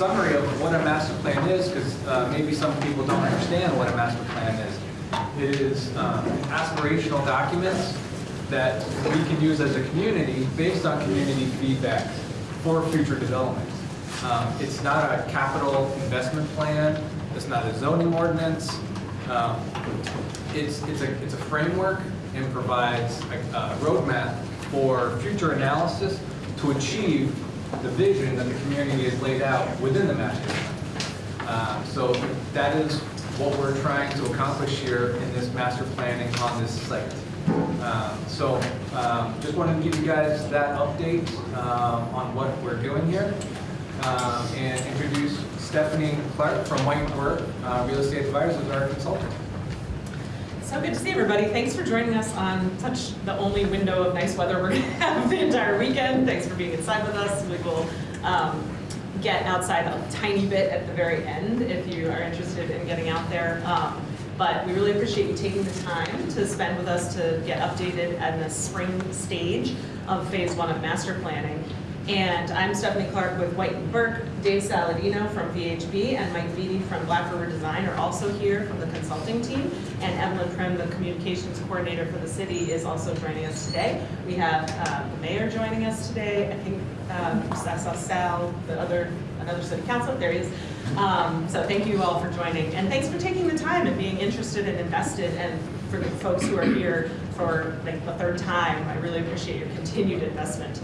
summary of what a master plan is, because maybe some people don't understand what a master plan is. It is um, aspirational documents that we can use as a community based on community feedback for future development. Um, It's not a capital investment plan, it's not a zoning ordinance. Um, It's, it's a, it's a framework and provides a a roadmap for future analysis to achieve the vision that the community has laid out within the master plan. Um, So that is what we're trying to accomplish here in this master planning on this site. Um, So um, just wanted to give you guys that update um, on what we're doing here um, and introduce Stephanie Clark from White Burke uh, Real Estate Advisors our consultant. So good to see everybody. Thanks for joining us on such the only window of nice weather we're going to have the entire weekend. Thanks for being inside with us. We will um, get outside a tiny bit at the very end if you are interested in getting out there. Um, but we really appreciate you taking the time to spend with us to get updated at the spring stage of phase one of master planning. And I'm Stephanie Clark with White and Burke. Dave Saladino from VHB and Mike Vitti from Black River Design are also here from the consulting team. And Evelyn Prim, the communications coordinator for the city, is also joining us today. We have uh, the mayor joining us today. I think um, I saw Sal, the other, another city council, there he is. Um, So thank you all for joining. And thanks for taking the time and being interested and invested. And for the folks who are here for like the third time, I really appreciate your continued investment.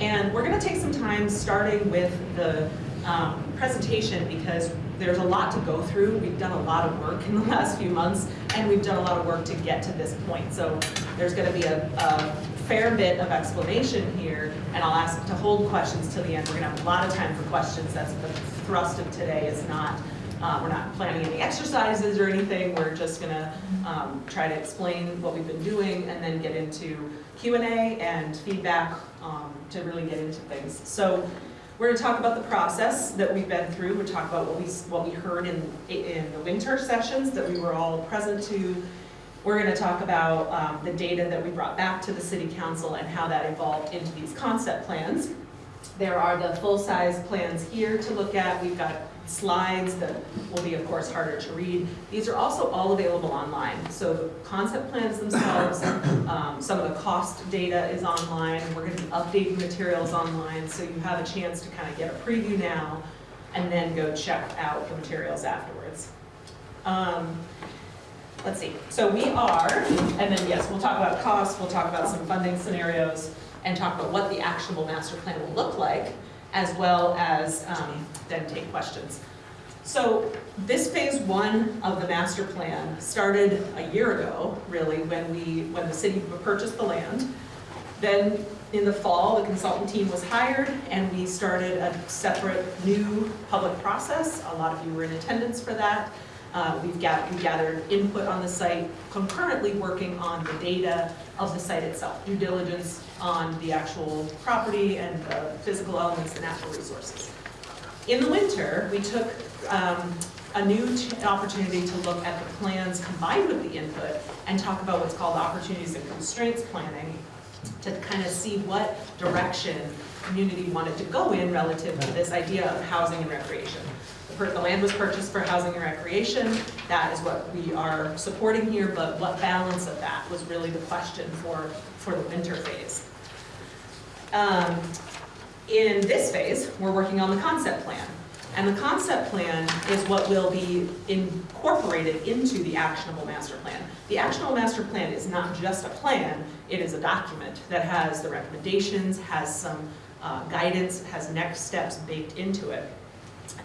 And we're going to take some time starting with the um, presentation because there's a lot to go through. We've done a lot of work in the last few months and we've done a lot of work to get to this point. So there's going to be a, a fair bit of explanation here and I'll ask to hold questions till the end. We're going to have a lot of time for questions. That's the thrust of today is not uh, we're not planning any exercises or anything. We're just gonna um, try to explain what we've been doing and then get into Q&A and feedback um, to really get into things. So we're gonna talk about the process that we've been through. We'll talk about what we, what we heard in, in the winter sessions that we were all present to. We're gonna talk about um, the data that we brought back to the city council and how that evolved into these concept plans. There are the full-size plans here to look at. We've got slides that will be, of course, harder to read. These are also all available online. So the concept plans themselves, um, some of the cost data is online. We're going to be updating materials online, so you have a chance to kind of get a preview now and then go check out the materials afterwards. Um, let's see. So we are, and then yes, we'll talk about costs, we'll talk about some funding scenarios, and talk about what the actionable master plan will look like, as well as um, then take questions. So this phase one of the master plan started a year ago, really, when we when the city purchased the land. Then in the fall, the consultant team was hired, and we started a separate new public process. A lot of you were in attendance for that. Uh, we've got, we gathered input on the site, concurrently working on the data of the site itself, due diligence on the actual property and the physical elements, the natural resources. In the winter, we took um, a new opportunity to look at the plans combined with the input and talk about what's called opportunities and constraints planning to kind of see what direction community wanted to go in relative to this idea of housing and recreation. The land was purchased for housing and recreation. That is what we are supporting here, but what balance of that was really the question for, for the winter phase. Um, in this phase, we're working on the concept plan. And the concept plan is what will be incorporated into the actionable master plan. The actionable master plan is not just a plan, it is a document that has the recommendations, has some uh, guidance, has next steps baked into it.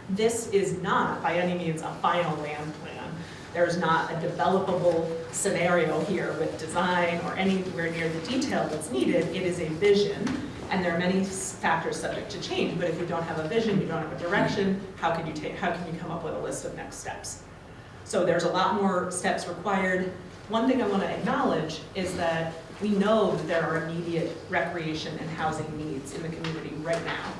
This is not by any means a final land plan. There's not a developable scenario here with design or anywhere near the detail that's needed. It is a vision And there are many factors subject to change, but if you don't have a vision, you don't have a direction, how can you take, how can you come up with a list of next steps? So there's a lot more steps required. One thing I want to acknowledge is that we know that there are immediate recreation and housing needs in the community right now.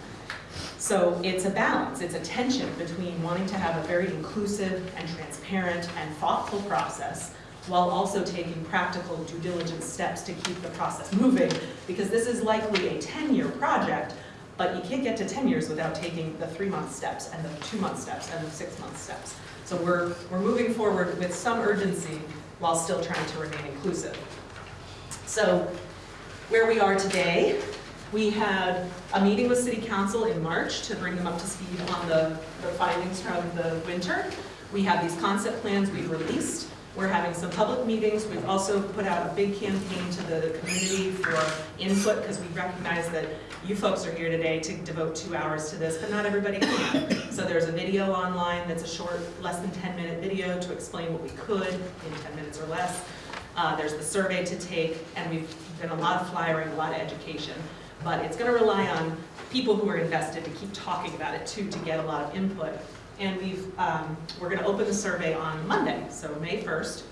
So it's a balance, it's a tension between wanting to have a very inclusive and transparent and thoughtful process while also taking practical due diligence steps to keep the process moving, because this is likely a 10-year project, but you can't get to 10 years without taking the three-month steps and the two-month steps and the six-month steps. So we're, we're moving forward with some urgency while still trying to remain inclusive. So where we are today, we had a meeting with city council in March to bring them up to speed on the, the findings from the winter. We have these concept plans we've released. We're having some public meetings. We've also put out a big campaign to the community for input because we recognize that you folks are here today to devote two hours to this, but not everybody can. So there's a video online that's a short, less than 10 minute video to explain what we could in 10 minutes or less. Uh, there's the survey to take, and we've done a lot of flyering, a lot of education. But it's gonna rely on people who are invested to keep talking about it too, to get a lot of input. And we've, um, we're gonna open the survey on Monday, so May 1st.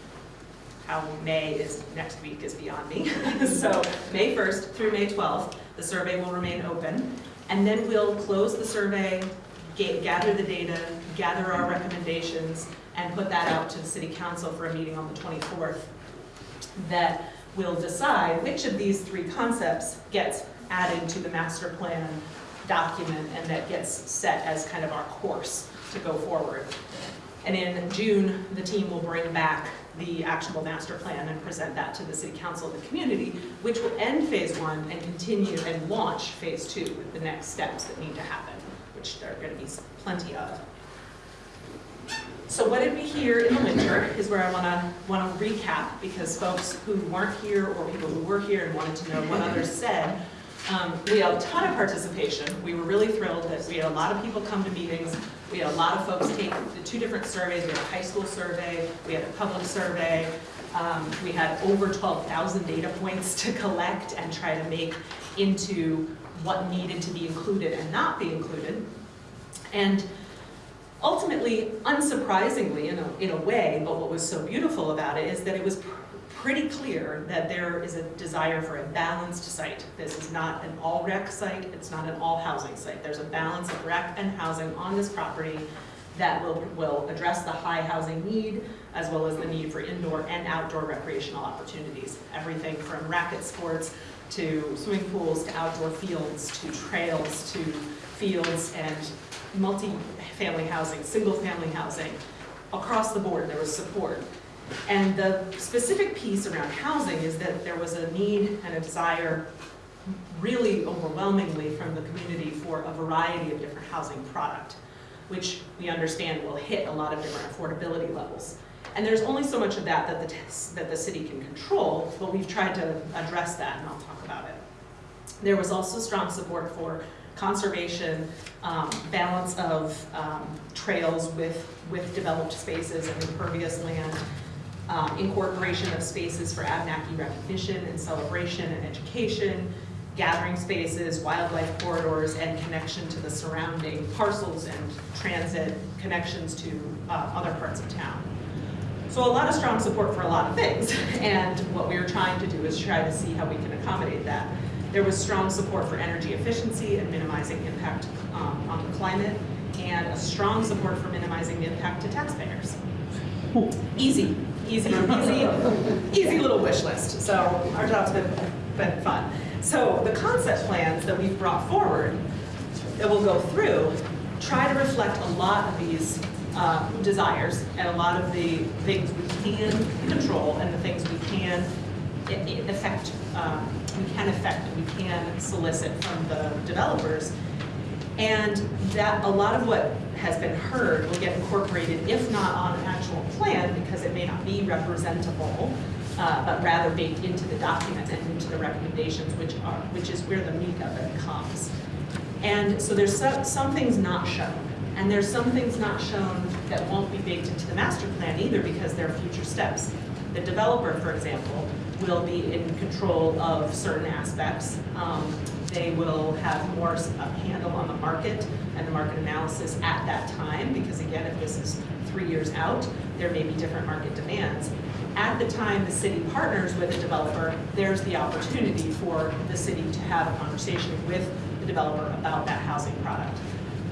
How May is, next week is beyond me. So May 1st through May 12th, the survey will remain open. And then we'll close the survey, ga- gather the data, gather our recommendations, and put that out to the city council for a meeting on the 24th that will decide which of these three concepts gets added to the master plan document and that gets set as kind of our course to go forward. And in June, the team will bring back the actionable master plan and present that to the city council and the community, which will end phase one and continue and launch phase two with the next steps that need to happen, which there are gonna be plenty of. So what did we hear in the winter is where I wanna, wanna recap, because folks who weren't here or people who were here and wanted to know what others said, um, we had a ton of participation. We were really thrilled that we had a lot of people come to meetings. We had a lot of folks take the two different surveys. We had a high school survey, we had a public survey. Um, we had over 12,000 data points to collect and try to make into what needed to be included and not be included. And ultimately, unsurprisingly in a, in a way, but what was so beautiful about it is that it was pretty clear that there is a desire for a balanced site. This is not an all rec site, it's not an all housing site. There's a balance of rec and housing on this property that will, will address the high housing need as well as the need for indoor and outdoor recreational opportunities. Everything from racket sports to swimming pools to outdoor fields to trails to fields and multi-family housing, single-family housing. Across the board, there was support. And the specific piece around housing is that there was a need and a desire really overwhelmingly from the community for a variety of different housing product, which we understand will hit a lot of different affordability levels. And there's only so much of that that the, that the city can control, but we've tried to address that, and I'll talk about it. There was also strong support for conservation, um, balance of um, trails with, with developed spaces and impervious land, um, incorporation of spaces for Abenaki recognition and celebration and education, gathering spaces, wildlife corridors, and connection to the surrounding parcels and transit connections to uh, other parts of town. So a lot of strong support for a lot of things, and what we were trying to do is try to see how we can accommodate that. There was strong support for energy efficiency and minimizing impact um, on the climate, and a strong support for minimizing the impact to taxpayers. Easy, easy, easy, easy little wish list. So our job's been, been fun. So the concept plans that we've brought forward that we'll go through try to reflect a lot of these uh, desires and a lot of the things we can control and the things we can affect, um, we can affect and we can solicit from the developers. And that, a lot of what has been heard will get incorporated, if not on an actual plan, because it may not be representable, uh, but rather baked into the document and into the recommendations, which are, which is where the meat of it comes. And so there's some, some things not shown, and there's some things not shown that won't be baked into the master plan either because they're future steps. The developer, for example, will be in control of certain aspects. Um, They will have more handle on the market and the market analysis at that time, because again, if this is three years out, there may be different market demands. At the time the city partners with a developer, there's the opportunity for the city to have a conversation with the developer about that housing product.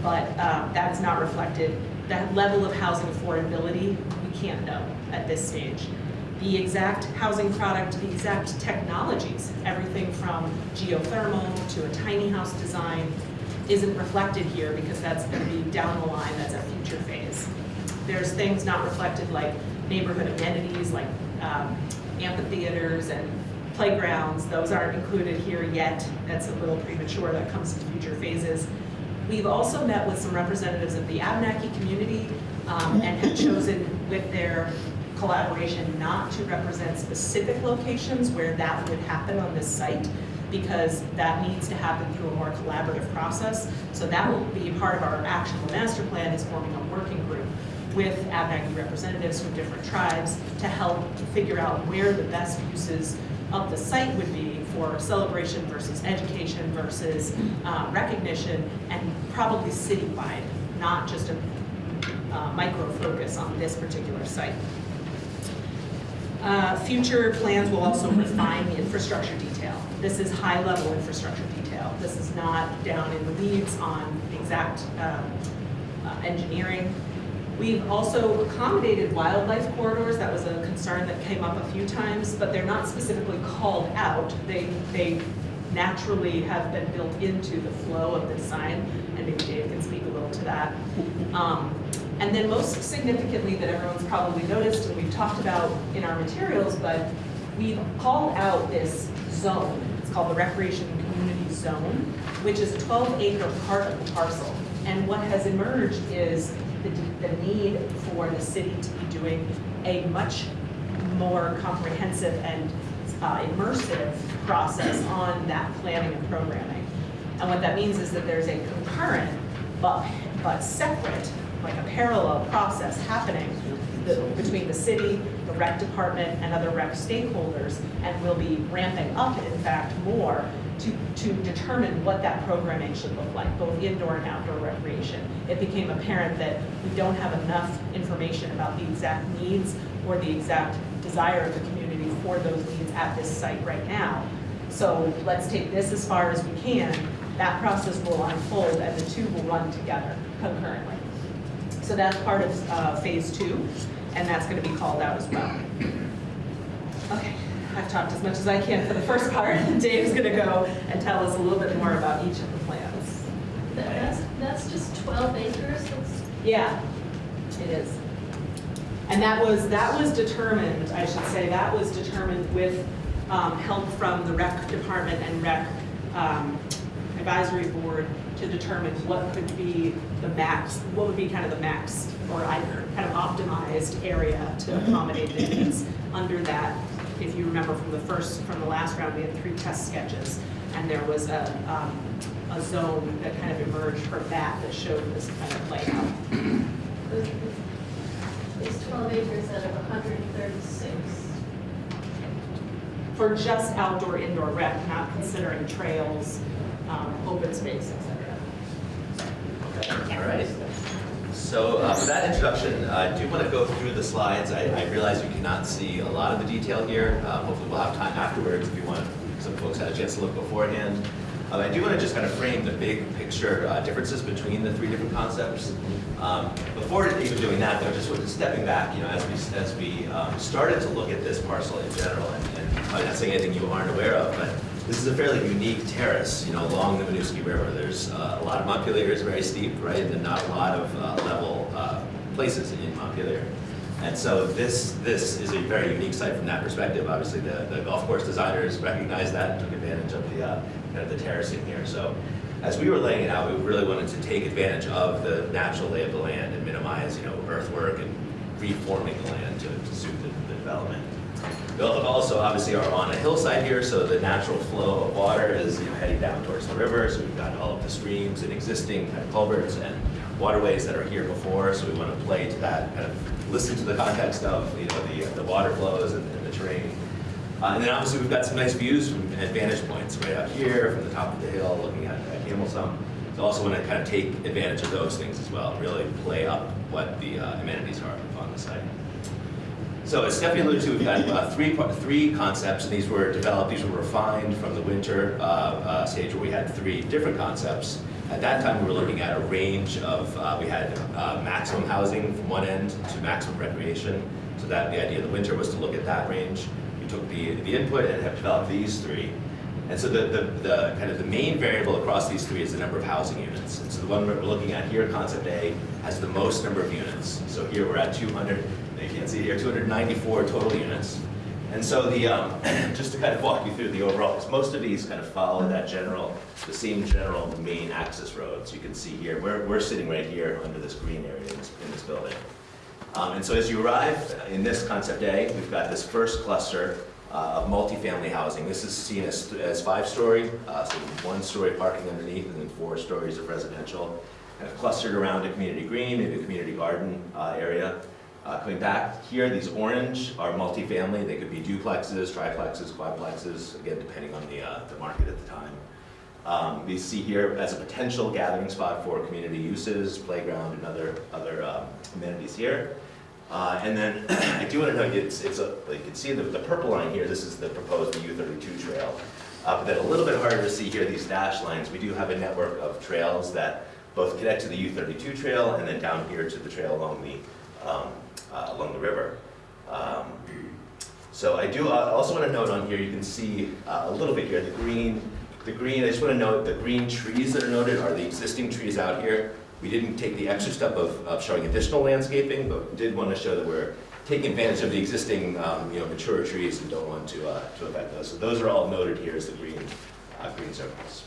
But um, that is not reflected, that level of housing affordability, we can't know at this stage. The exact housing product, the exact technologies, everything from geothermal to a tiny house design, isn't reflected here because that's going to be down the line, that's a future phase. There's things not reflected like neighborhood amenities, like um, amphitheaters and playgrounds, those aren't included here yet. That's a little premature, that comes in future phases. We've also met with some representatives of the Abenaki community um, and have chosen with their collaboration not to represent specific locations where that would happen on this site because that needs to happen through a more collaborative process. So that will be part of our actionable master plan is forming a working group with Abenaki representatives from different tribes to help figure out where the best uses of the site would be for celebration versus education versus uh, recognition and probably citywide, not just a uh, micro focus on this particular site. Uh, Future plans will also refine the infrastructure detail. This is high-level infrastructure detail. This is not down in the weeds on exact um, uh, engineering. We've also accommodated wildlife corridors. That was a concern that came up a few times, but they're not specifically called out. They, they naturally have been built into the flow of the design, and maybe Dave can speak a little to that. Um, and then most significantly that everyone's probably noticed and we've talked about in our materials, but we've called out this zone. It's called the Recreation Community Zone, which is a 12 acre part of the parcel. And what has emerged is the, the need for the city to be doing a much more comprehensive and uh, immersive process on that planning and programming. And what that means is that there's a concurrent but, but separate, like a parallel process happening the- between the city, the rec department, and other rec stakeholders, and we'll be ramping up, in fact, more to, to determine what that programming should look like, both indoor and outdoor recreation. It became apparent that we don't have enough information about the exact needs or the exact desire of the community for those needs at this site right now. So let's take this as far as we can. That process will unfold and the two will run together concurrently. So that's part of uh, phase two, and that's going to be called out as well. Okay, I've talked as much as I can for the first part. Dave's going to go and tell us a little bit more about each of the plans. That's, that's just 12 acres, that's, Yeah, it is. And that was, that was determined, I should say, that was determined with um, help from the rec department and rec um, advisory board to determine what could be the max, what would be kind of the max or either kind of optimized area to accommodate the needs under that. If you remember from the first, from the last round, we had three test sketches and there was a, um, a zone that kind of emerged from that that showed this kind of layout. it's 12 acres out of 136. For just outdoor, indoor rec, not considering trails, um, open space, et cetera. All right. So uh, for that introduction, I do want to go through the slides. I I realize you cannot see a lot of the detail here. Uh, Hopefully we'll have time afterwards if you want, some folks had a chance to look beforehand. Uh, I do want to just kind of frame the big picture uh, differences between the three different concepts. Um, Before even doing that, though, just stepping back, you know, as we, as we um, started to look at this parcel in general, and and I'm not saying anything you aren't aware of, but this is a fairly unique terrace, you know, along the Winooski River. There's uh, a lot of Montpelier is very steep, right, and not a lot of uh, level uh, places in Montpelier. And so this, this is a very unique site from that perspective. Obviously, the, the golf course designers recognized that and took advantage of the, uh, kind of the terracing here. So as we were laying it out, we really wanted to take advantage of the natural lay of the land and minimize, you know, earthwork and reforming the land to, to suit the, the development. We also obviously are on a hillside here, so the natural flow of water is you know, heading down towards the river. So we've got all of the streams and existing kind of culverts and waterways that are here before. So we want to play to that, kind of listen to the context of you know the, the water flows and, and the terrain. Uh, and then obviously we've got some nice views from vantage points right up here from the top of the hill looking at, at Sump. So also want to kind of take advantage of those things as well, really play up what the uh, amenities are on the site. So as Stephanie alluded to, we've got uh, three, three concepts, and these were developed, these were refined from the winter uh, uh, stage where we had three different concepts. At that time, we were looking at a range of, uh, we had uh, maximum housing from one end to maximum recreation. So that, the idea of the winter was to look at that range. We took the, the input and have developed these three. And so the, the, the kind of the main variable across these three is the number of housing units. And so the one we're looking at here, concept A, has the most number of units. So here we're at 200, you can't see here, 294 total units. And so the, um, just to kind of walk you through the overall, because most of these kind of follow that general, the same general main access road. So you can see here, we're, we're sitting right here under this green area in this, in this building. Um, and so as you arrive in this concept A, we've got this first cluster uh, of multifamily housing. This is seen as, as five-story, uh, so one-story parking underneath, and then four stories of residential, kind of clustered around a community green, maybe a community garden uh, area. Uh, coming back here, these orange are multifamily. They could be duplexes, triplexes, quadplexes, again, depending on the, uh, the market at the time. Um, we see here as a potential gathering spot for community uses, playground, and other, other um, amenities here. Uh, and then I do want to note, it's, it's a, you can see the, the purple line here, this is the proposed U32 trail. Uh, but then a little bit harder to see here, these dash lines, we do have a network of trails that both connect to the U32 trail and then down here to the trail along the, um, uh, along the river. Um, so I do also want to note on here, you can see uh, a little bit here, the green, the green, I just want to note the green trees that are noted are the existing trees out here. We didn't take the extra step of, of showing additional landscaping, but did want to show that we're taking advantage of the existing, um, you know, mature trees and don't want to, uh, to affect those. So those are all noted here as the green, uh, green circles.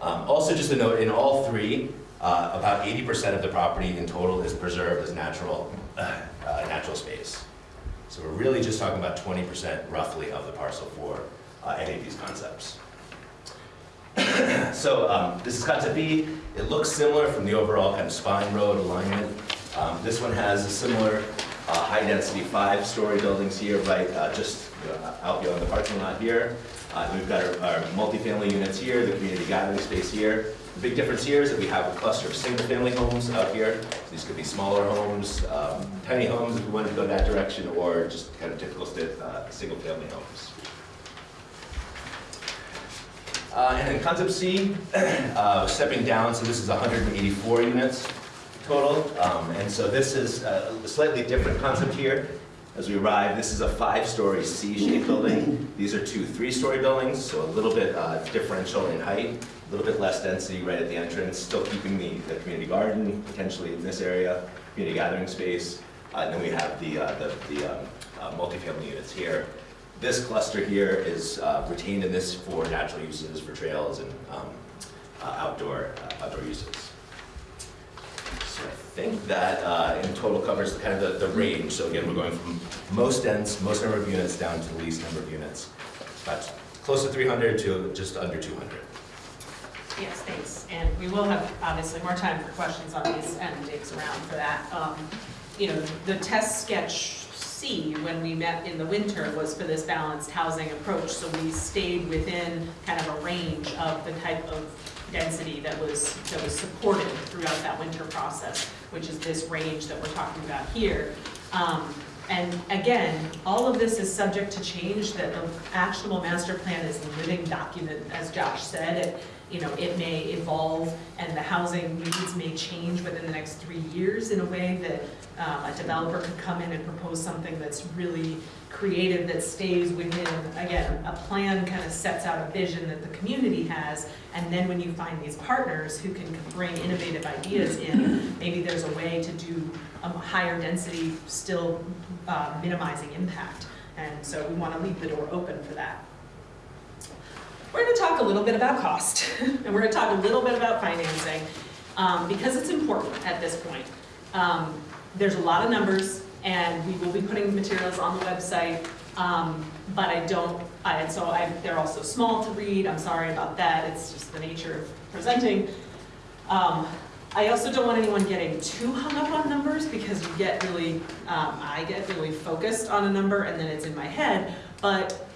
Um, also, just a note, in all three, uh, about 80% of the property in total is preserved as natural, uh, natural space. So we're really just talking about 20% roughly of the parcel for uh, any of these concepts. so um, this is concept B. It looks similar from the overall kind of spine road alignment. Um, this one has a similar uh, high density five story buildings here, right, uh, just out beyond the parking lot here. Uh, we've got our, our multifamily units here, the community gathering space here. The big difference here is that we have a cluster of single family homes out here. These could be smaller homes, um, tiny homes if we wanted to go that direction, or just kind of typical uh, single family homes. Uh, and then concept C, uh, stepping down, so this is 184 units total. Um, and so this is a slightly different concept here. As we arrive, this is a five-story C-shaped building. These are two three-story buildings, so a little bit uh, differential in height, a little bit less density right at the entrance, still keeping the, the community garden potentially in this area, community gathering space. Uh, and then we have the, uh, the, the um, uh, multifamily units here. This cluster here is uh, retained in this for natural uses, for trails and um, uh, outdoor, uh, outdoor uses. So I think that in total covers kind of the, the range. So again, we're going from most dense, most number of units down to the least number of units. About close to 300 to just under 200. Yes, thanks. And we will have, obviously, more time for questions on these, and Dave's around for that. Um, You know, the test sketch C, when we met in the winter, was for this balanced housing approach. So we stayed within kind of a range of the type of density that was, that was supported throughout that winter process, which is this range that we're talking about here. Um, And again, all of this is subject to change, that the actionable master plan is a living document, as Josh said. It, you know, it may evolve and the housing needs may change within the next three years in a way that um, a developer could come in and propose something that's really creative, that stays within, again, a plan kind of sets out a vision that the community has. And then when you find these partners who can bring innovative ideas in, maybe there's a way to do a higher density, still uh, minimizing impact. And so we want to leave the door open for that. We're going to talk a little bit about cost, and we're going to talk a little bit about financing, um, because it's important at this point. Um, There's a lot of numbers, and we will be putting materials on the website, um, but I don't, I- so I, they're also small to read, I'm sorry about that, it's just the nature of presenting. Um, I also don't want anyone getting too hung up on numbers, because you get really, um, I get really focused on a number, and then it's in my head, but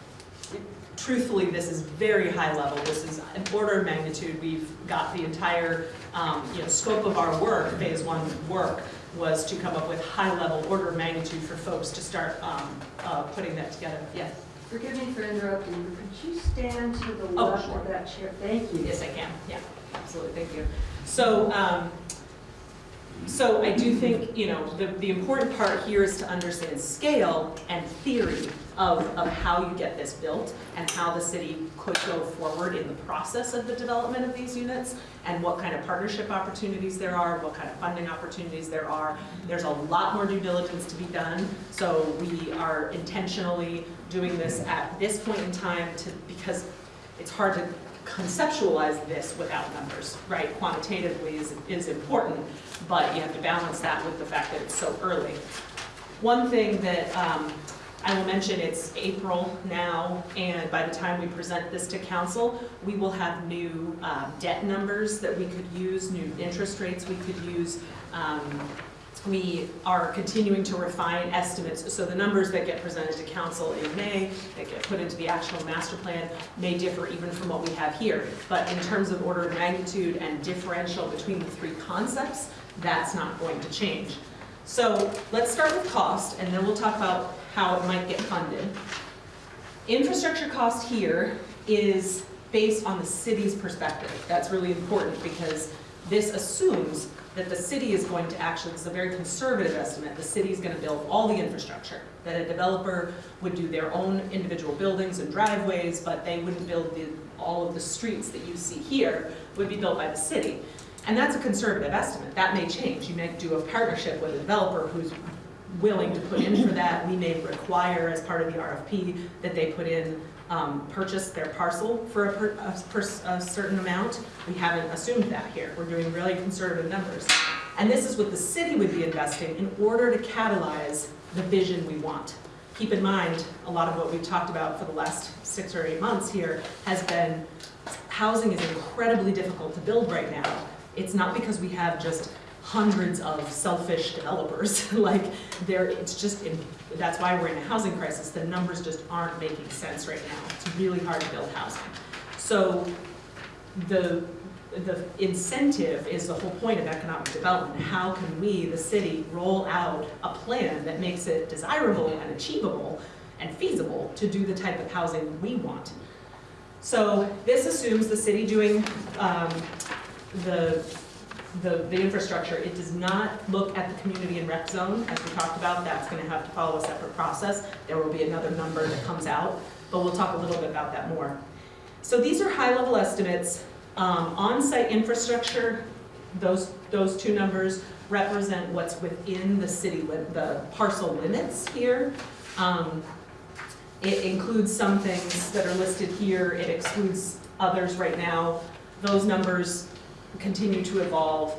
truthfully, this is very high level. This is an order of magnitude. We've got the entire, um, you know, scope of our work, phase one work, was to come up with high level order of magnitude for folks to start um, uh, putting that together. Yes, Forgive me for interrupting, could you stand to the Oh, left sure. of that chair? Thank you. yes, I can. Yeah, absolutely. Thank you. So, um, so I do think, you know, the, the important part here is to understand scale and theory of, of how you get this built and how the city could go forward in the process of the development of these units and what kind of partnership opportunities there are, what kind of funding opportunities there are. There's a lot more due diligence to be done, so we are intentionally doing this at this point in time to, because it's hard to conceptualize this without numbers, right? Quantitatively is, is important, but you have to balance that with the fact that it's so early. One thing that um, I will mention, it's April now, and by the time we present this to council, we will have new uh, debt numbers that we could use, new interest rates we could use. Um, We are continuing to refine estimates, so the numbers that get presented to council in May, that get put into the actual master plan, may differ even from what we have here. But in terms of order of magnitude and differential between the three concepts, that's not going to change. So let's start with cost, and then we'll talk about how it might get funded. Infrastructure cost here is based on the city's perspective. That's really important because this assumes that the city is going to actually, this is a very conservative estimate, the city is gonna build all the infrastructure. That a developer would do their own individual buildings and driveways, but they wouldn't build the, all of the streets that you see here would be built by the city. And that's a conservative estimate, that may change. You may do a partnership with a developer who's willing to put in for that. We may require as part of the RFP that they put in, um, purchase their parcel for a, per, a, per- a certain amount. We haven't assumed that here. We're doing really conservative numbers. And this is what the city would be investing in order to catalyze the vision we want. Keep in mind, a lot of what we've talked about for the last six or eight months here has been housing is incredibly difficult to build right now. It's not because we have just hundreds of selfish developers, like there, it's just, in- that's why we're in a housing crisis, the numbers just aren't making sense right now. It's really hard to build housing. So the, the incentive is the whole point of economic development. How can we, the city, roll out a plan that makes it desirable and achievable and feasible to do the type of housing we want? So this assumes the city doing um, the, the, the infrastructure. It does not look at the community and rec zone, as we talked about, that's gonna have to follow a separate process. There will be another number that comes out, but we'll talk a little bit about that more. So these are high-level estimates. Um, On-site infrastructure, those, those two numbers represent what's within the city, the parcel limits here. Um, It includes some things that are listed here, it excludes others right now. Those numbers continue to evolve.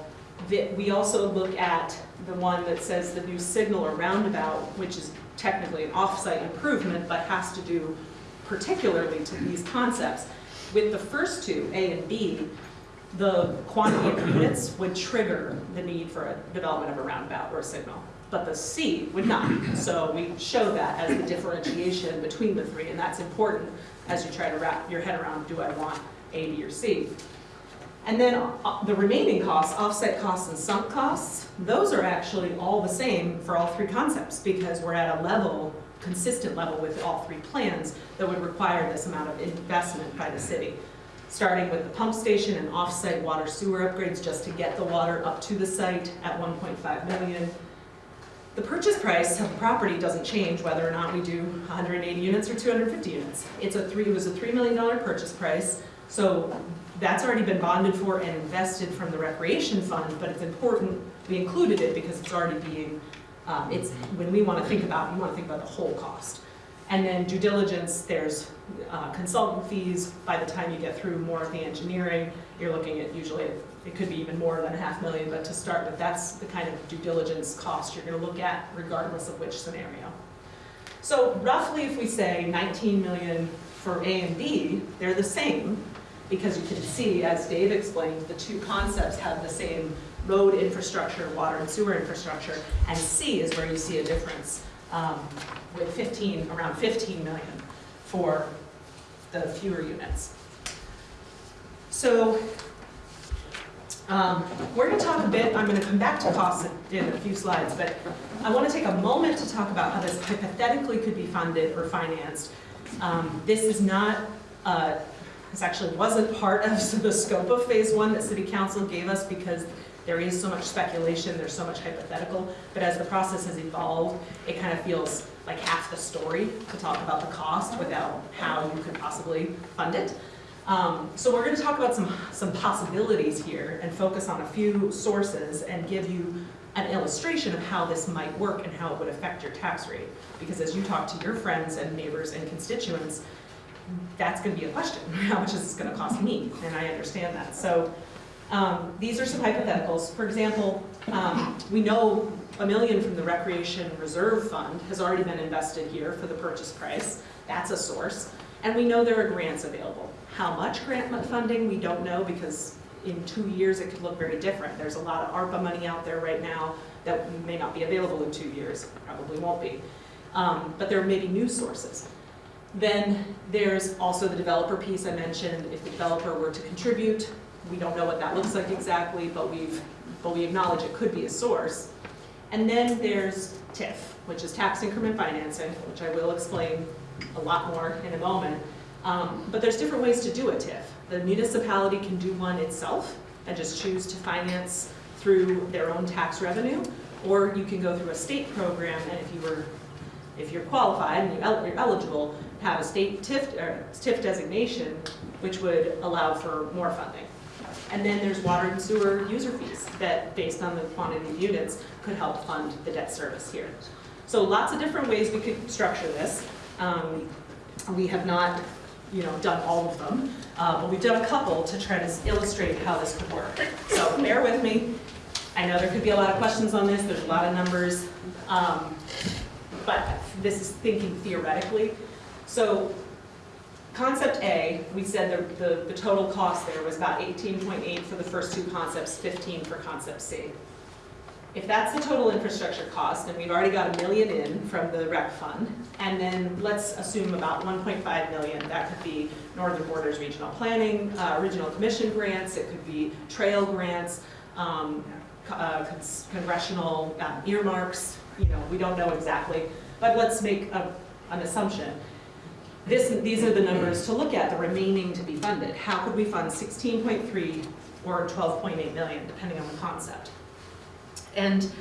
We also look at the one that says the new signal or roundabout, which is technically an off-site improvement, but has to do particularly to these concepts. With the first two, A and B, the quantity of units would trigger the need for a development of a roundabout or a signal. But the C would not. So we show that as the differentiation between the three, and that's important as you try to wrap your head around, do I want A, B, or C? And then uh, the remaining costs, offset costs and sunk costs, those are actually all the same for all three concepts because we're at a level, consistent level with all three plans that would require this amount of investment by the city. Starting with the pump station and off-site water sewer upgrades just to get the water up to the site at 1.5 million. The purchase price of the property doesn't change whether or not we do 180 units or 250 units. It's a three, it was a $3 million purchase price, so that's already been bonded for and invested from the recreation fund, but it's important, we included it because it's already being, um, it's, when we want to think about, we want to think about the whole cost. And then due diligence, there's uh, consultant fees, by the time you get through more of the engineering, you're looking at usually, it could be even more than a half million, but to start with, that's the kind of due diligence cost you're gonna look at regardless of which scenario. So roughly, if we say 19 million for A and B, they're the same, because you can see, as Dave explained, the two concepts have the same road infrastructure, water and sewer infrastructure, and C is where you see a difference, um, with 15, around 15 million for the fewer units. So um, we're going to talk a bit, I'm going to come back to costs in a few slides, but I want to take a moment to talk about how this hypothetically could be funded or financed. Um, This is not, uh, this actually wasn't part of the scope of phase one that city council gave us because there is so much speculation, there's so much hypothetical, but as the process has evolved, it kind of feels like half the story to talk about the cost without how you could possibly fund it. Um, so we're gonna talk about some, some possibilities here and focus on a few sources and give you an illustration of how this might work and how it would affect your tax rate. Because as you talk to your friends and neighbors and constituents, that's gonna be a question. How much is this gonna cost me? And I understand that. So um, these are some hypotheticals. For example, um, we know a million from the Recreation Reserve Fund has already been invested here for the purchase price. That's a source. And we know there are grants available. How much grant funding, we don't know because in two years it could look very different. There's a lot of ARPA money out there right now that may not be available in two years, probably won't be. Um, But there may be new sources. Then there's also the developer piece I mentioned. If the developer were to contribute, we don't know what that looks like exactly, but we've, but we acknowledge it could be a source. And then there's TIF, which is tax increment financing, which I will explain a lot more in a moment. Um, But there's different ways to do a TIF. The municipality can do one itself and just choose to finance through their own tax revenue, or you can go through a state program, and if you were, if you're qualified and you're you're eligible, have a state TIF, or TIF designation, which would allow for more funding. And then there's water and sewer user fees that, based on the quantity of units, could help fund the debt service here. So lots of different ways we could structure this. Um, We have not, you know, done all of them, uh, but we've done a couple to try to illustrate how this could work. So bear with me. I know there could be a lot of questions on this, there's a lot of numbers, um, but this is thinking theoretically. So Concept A, we said the, the, the total cost there was about eighteen point eight for the first two concepts, fifteen for concept C. If that's the total infrastructure cost, and we've already got a million in from the rec fund, and then let's assume about one point five million, that could be Northern Borders Regional Planning, uh, Regional Commission grants, it could be trail grants, um, uh, congressional um, earmarks, you know, we don't know exactly, but let's make a, an assumption. This, these are the numbers to look at, the remaining to be funded. How could we fund 16.3 or 12.8 million, depending on the concept? And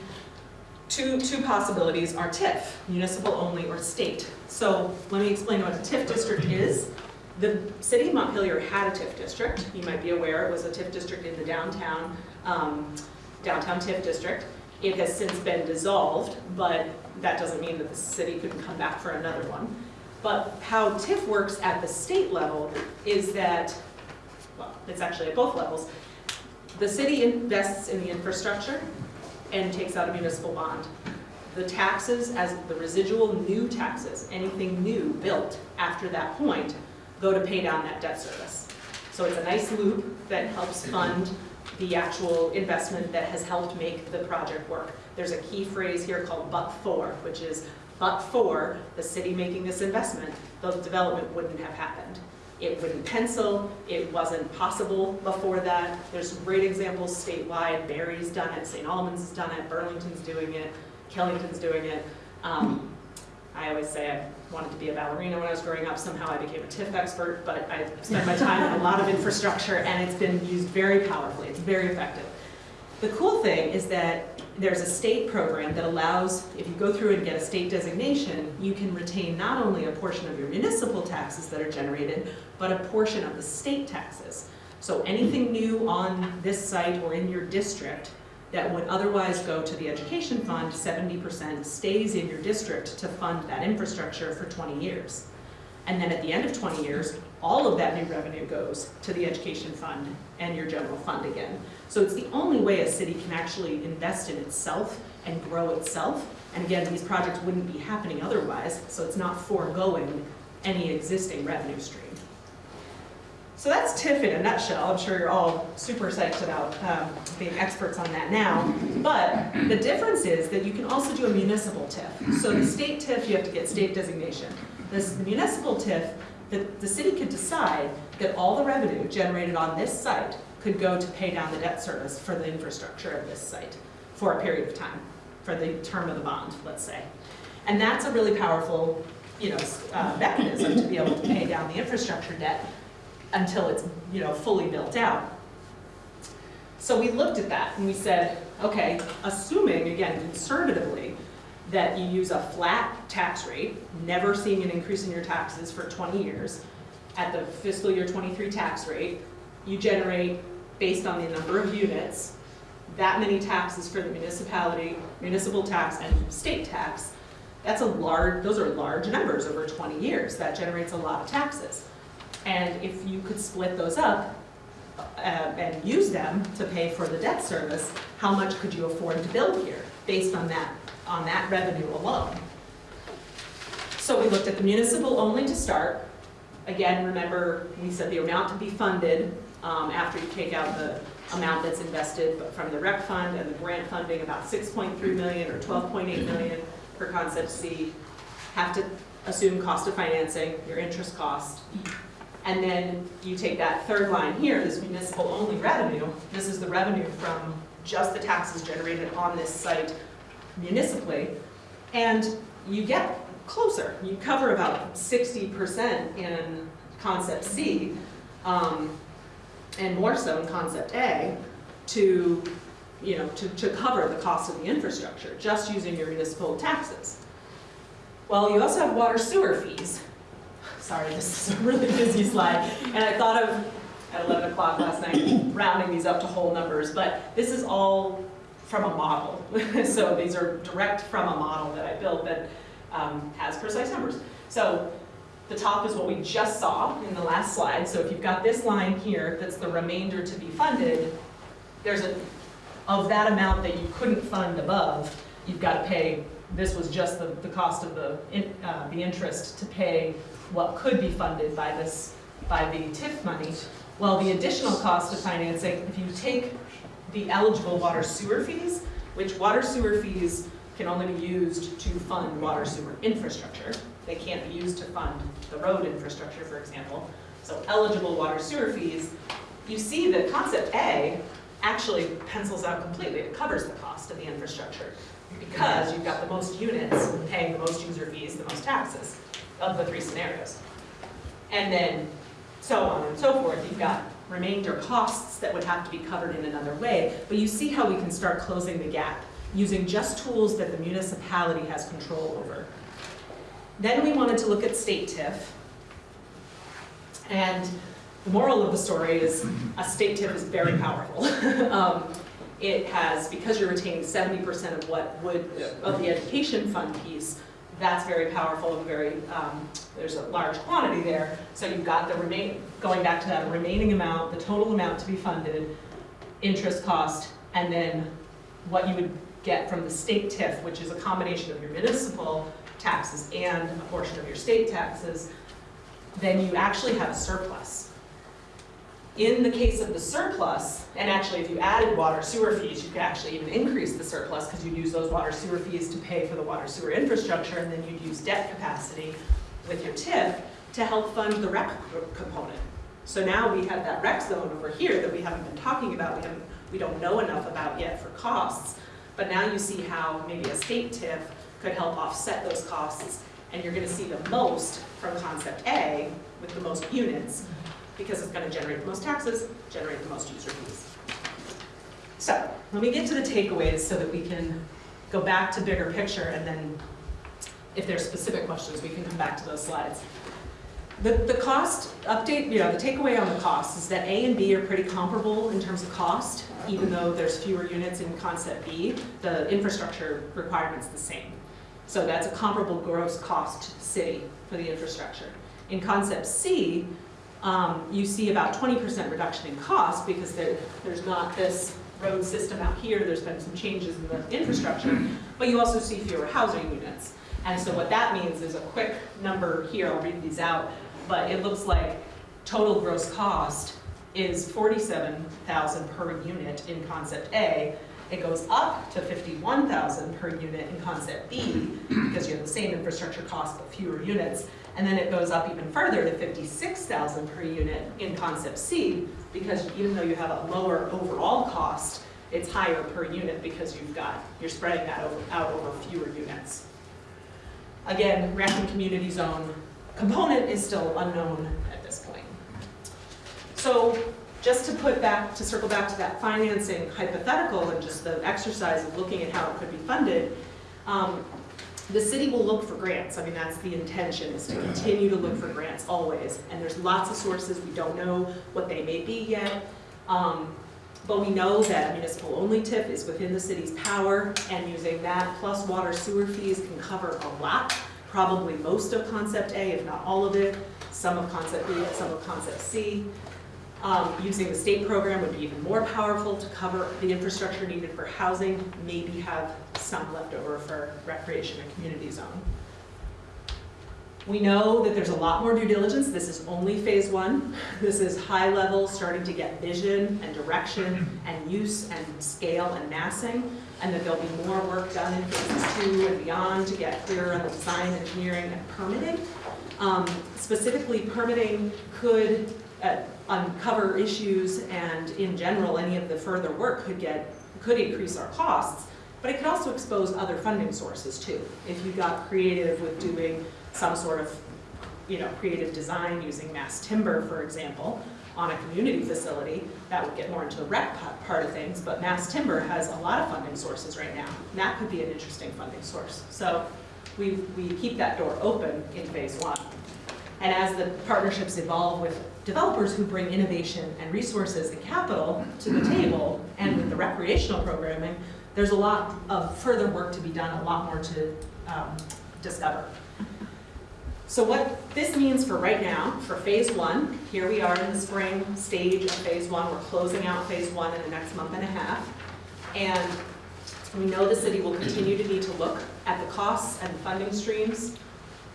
two, two possibilities are TIF, municipal only or state. So let me explain what a TIF district is. The city of Montpelier had a TIF district. You might be aware it was a TIF district in the downtown, um, downtown TIF district. It has since been dissolved, but that doesn't mean that the city couldn't come back for another one. But how TIF works at the state level is that, well, it's actually at both levels. The city invests in the infrastructure and takes out a municipal bond. The taxes, as the residual new taxes, anything new built after that point, go to pay down that debt service. So it's a nice loop that helps fund the actual investment that has helped make the project work. There's a key phrase here called but for, which is but for the city making this investment, the development wouldn't have happened. It wouldn't pencil, it wasn't possible before that. There's great examples statewide, Barre's done it, St. Albans has done it, Burlington's doing it, Killington's doing it. Um, I always say I wanted to be a ballerina when I was growing up, somehow I became a TIF expert, but I spent my time on a lot of infrastructure and it's been used very powerfully, it's very effective. The cool thing is that there's a state program that allows, if you go through and get a state designation, you can retain not only a portion of your municipal taxes that are generated, but a portion of the state taxes. So anything new on this site or in your district that would otherwise go to the education fund, seventy percent stays in your district to fund that infrastructure for twenty years. And then at the end of 20 years, all of that new revenue goes to the education fund and your general fund again. So it's the only way a city can actually invest in itself and grow itself. And again, these projects wouldn't be happening otherwise, so it's not foregoing any existing revenue stream. So that's TIF in a nutshell. I'm sure you're all super psyched about um, being experts on that now. But the difference is that you can also do a municipal TIF. So the state TIF, you have to get state designation. This is the municipal TIF that the city could decide that all the revenue generated on this site could go to pay down the debt service for the infrastructure of this site for a period of time, for the term of the bond, let's say. And that's a really powerful, you know, uh, mechanism to be able to pay down the infrastructure debt until it's, you know, fully built out. So we looked at that and we said, okay, assuming, again, conservatively, that you use a flat tax rate, never seeing an increase in your taxes for 20 years, at the fiscal year 23 tax rate, you generate, based on the number of units, that many taxes for the municipality, municipal tax and state tax. That's a large, those are large numbers over 20 years. That generates a lot of taxes. And if you could split those up uh, and use them to pay for the debt service, how much could you afford to build here based on that, on that revenue alone? So we looked at the municipal only to start. Again, remember, we said the amount to be funded um, after you take out the amount that's invested from the rec fund and the grant funding, about 6.3 million or 12.8 million for concept C. Have to assume cost of financing, your interest cost. And then you take that third line here, this municipal only revenue, this is the revenue from just the taxes generated on this site municipally, and you get closer. You cover about sixty percent in concept C, um, and more so in concept A, to, you know, to, to cover the cost of the infrastructure, just using your municipal taxes. Well, you also have water sewer fees. Sorry, this is a really busy slide, and I thought of, at 11 o'clock last night, rounding these up to whole numbers, but this is all from a model. So these are direct from a model that I built that um, has precise numbers. So the top is what we just saw in the last slide. So if you've got this line here, that's the remainder to be funded, there's a, of that amount that you couldn't fund above, you've got to pay, this was just the, the cost of the, in- uh, the interest to pay what could be funded by this, by the TIF money. Well, the additional cost of financing, if you take the eligible water sewer fees, which water sewer fees can only be used to fund water sewer infrastructure. They can't be used to fund the road infrastructure, for example. So eligible water sewer fees, you see that concept A actually pencils out completely. It covers the cost of the infrastructure because you've got the most units paying the most user fees, the most taxes of the three scenarios. And then so on and so forth. You've got remainder costs that would have to be covered in another way, but you see how we can start closing the gap using just tools that the municipality has control over. Then we wanted to look at state TIF. And the moral of the story is a state TIF is very powerful. Um, It has, because you're retaining seventy percent of what would, of the education fund piece, that's very powerful and very, um, there's a large quantity there. So you've got the remain, going back to that remaining amount, the total amount to be funded, interest cost, and then what you would get from the state TIF, which is a combination of your municipal taxes and a portion of your state taxes, then you actually have a surplus. In the case of the surplus, and actually if you added water sewer fees, you could actually even increase the surplus because you'd use those water sewer fees to pay for the water sewer infrastructure and then you'd use debt capacity with your TIF to help fund the rec component. So now we have that rec zone over here that we haven't been talking about, we haven't, we don't know enough about yet for costs. But now you see how maybe a state TIF could help offset those costs and you're gonna see the most from concept A with the most units because it's gonna generate the most taxes, generate the most user fees. So, let me get to the takeaways so that we can go back to bigger picture and then if there's specific questions, we can come back to those slides. The, the cost update, you know, the takeaway on the cost is that A and B are pretty comparable in terms of cost, even though there's fewer units in concept B, the infrastructure requirement's the same. So that's a comparable gross cost to the city for the infrastructure. In concept C, um, you see about 20% reduction in cost because there, there's not this road system out here, there's been some changes in the infrastructure, but you also see fewer housing units. And so what that means is a quick number here, I'll read these out, but it looks like total gross cost is 47,000 per unit in concept A, It goes up to 51,000 per unit in concept B, because you have the same infrastructure cost but fewer units. And then it goes up even further to 56,000 per unit in concept C, because even though you have a lower overall cost, it's higher per unit because you've got, you're spreading that over, out over fewer units. Again, Grafton Community Zone component is still unknown at this point. So just to put back, to circle back to that financing hypothetical and just the exercise of looking at how it could be funded, um, the city will look for grants. I mean, that's the intention, is to continue to look for grants always. And there's lots of sources, we don't know what they may be yet. Um, but we know that a municipal-only TIF is within the city's power, and using that plus water sewer fees can cover a lot, probably most of Concept A, if not all of it, some of Concept B, some of Concept C. Um, using the state program would be even more powerful to cover the infrastructure needed for housing, maybe have some left over for recreation and community zone. We know that there's a lot more due diligence. This is only phase one. This is high level, starting to get vision and direction and use and scale and massing, and that there'll be more work done in phases two and beyond to get clearer on the design, engineering, and permitting. Um, specifically, permitting could uh, uncover issues, and in general, any of the further work could get, could increase our costs, but it could also expose other funding sources too. If you got creative with doing some sort of, you know, creative design using mass timber, for example, on a community facility, that would get more into the rec part of things, but mass timber has a lot of funding sources right now. And that could be an interesting funding source. So we, we keep that door open in phase one. And as the partnerships evolve with developers who bring innovation and resources and capital to the table, and with the recreational programming, there's a lot of further work to be done, a lot more to um, discover. So what this means for right now, for phase one, here we are in the spring stage of phase one, we're closing out phase one in the next month and a half. And we know the city will continue to need to look at the costs and the funding streams.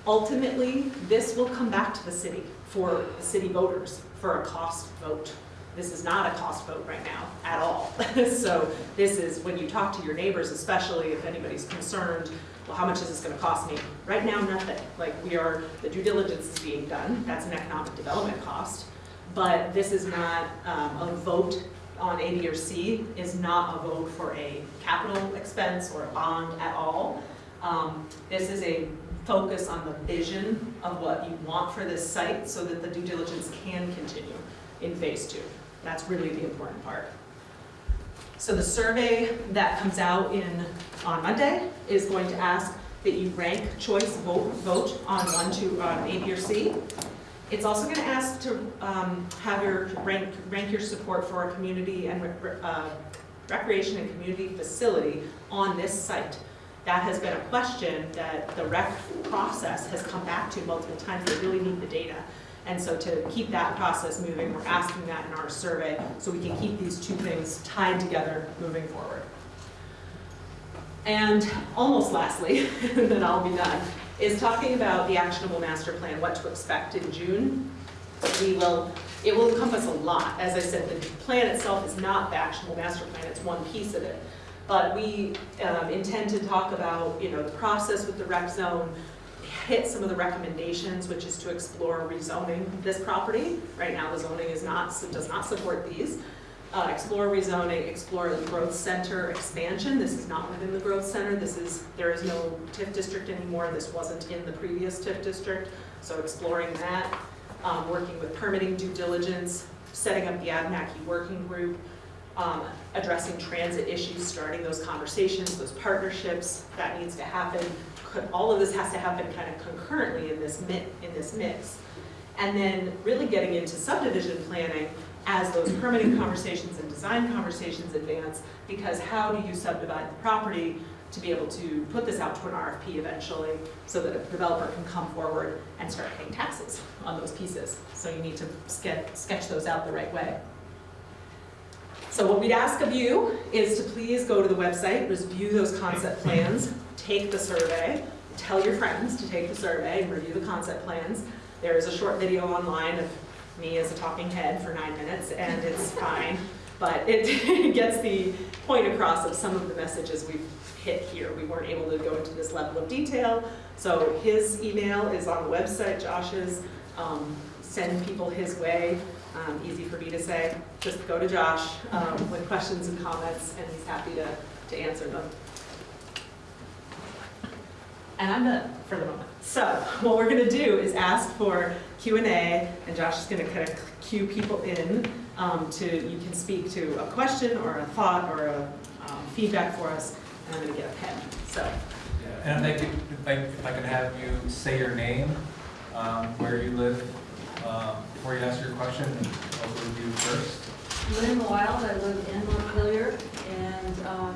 Ultimately, this will come back to the city for city voters for a cost vote. This is not a cost vote right now at all. So this is when you talk to your neighbors, especially if anybody's concerned, well, how much is this gonna cost me? Right now, nothing. Like we are, the due diligence is being done. That's an economic development cost. But this is not um, a vote on A, B, or C is not a vote for a capital expense or a bond at all. Um, This is a focus on the vision of what you want for this site so that the due diligence can continue in phase two. That's really the important part. So the survey that comes out in, on Monday is going to ask that you rank choice vote, vote on one, two, on A, B, or C. It's also gonna ask to um, have your, rank, rank your support for a community and uh, recreation and community facility on this site. That has been a question that the rec process has come back to multiple times, they really need the data. And so to keep that process moving, we're asking that in our survey, so we can keep these two things tied together moving forward. And almost lastly, then I'll be done, is talking about the actionable master plan, what to expect in June. We will, it will encompass a lot. As I said, the plan itself is not the actionable master plan, it's one piece of it. But we um, intend to talk about, you know, the process with the rec zone, hit some of the recommendations, which is to explore rezoning this property. Right now, the zoning is not, does not support these. Uh, Explore rezoning, explore the growth center expansion. This is not within the growth center. This is, there is no TIF district anymore. This wasn't in the previous TIF district. So exploring that, um, working with permitting due diligence, setting up the Abenaki working group, um, addressing transit issues, starting those conversations, those partnerships, that needs to happen. All of this has to happen kind of concurrently in this in this mix. And then really getting into subdivision planning as those permitting conversations and design conversations advance, because how do you subdivide the property to be able to put this out to an RFP eventually, so that a developer can come forward and start paying taxes on those pieces. So you need to sketch those out the right way. So what we'd ask of you is to please go to the website, review those concept plans, take the survey, tell your friends to take the survey and review the concept plans. There is a short video online of me as a talking head for nine minutes, and it's fine. But it gets the point across of some of the messages we've hit here. We weren't able to go into this level of detail. So his email is on the website, Josh's. Um, Send people his way. Um, Easy for me to say. Just go to Josh um, with questions and comments, and he's happy to, to answer them. And I'm done for the moment. So what we're gonna do is ask for Q and Josh is gonna kind of cue people in um, to, you can speak to a question or a thought or a um, feedback for us, and I'm gonna get a pen, so. And if I could, if I, if I could have you say your name, um, where you live, uh, before you ask your question, I'll go with you first. Lynn Wild, I live in Montpelier, and um,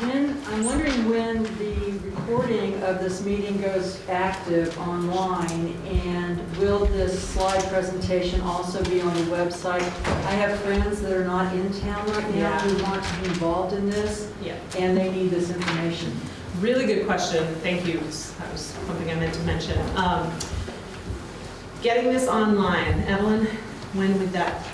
when, I'm wondering when the recording of this meeting goes active online, and will this slide presentation also be on the website? I have friends that are not in town right now Yeah. who want to be involved in this, Yeah. and they need this information. Really good question, thank you. That was something I meant to mention. Um, Getting this online, Evelyn, when would that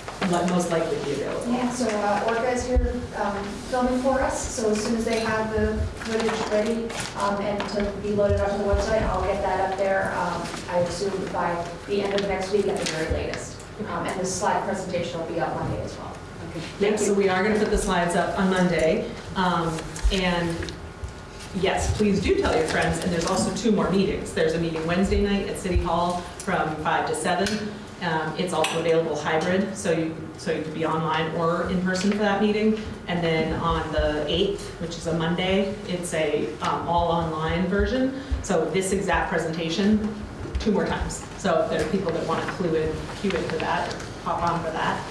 most likely be available? Yeah, so uh, Orca is here um, filming for us, so as soon as they have the footage ready um, and to be loaded onto the website, I'll get that up there, um, I assume by the end of next week at the very latest. Um, And the slide presentation will be up Monday as well. Okay, Yep, Thank so you. we are going to put the slides up on Monday. Um, And yes, please do tell your friends, and there's also two more meetings. There's a meeting Wednesday night at City Hall from 5 to 7. Um, It's also available hybrid, so you, so you could be online or in person for that meeting. And then on the 8th, which is a Monday, it's a um, all-online version. So this exact presentation, two more times. So if there are people that want to clue in, cue in for that, hop on for that.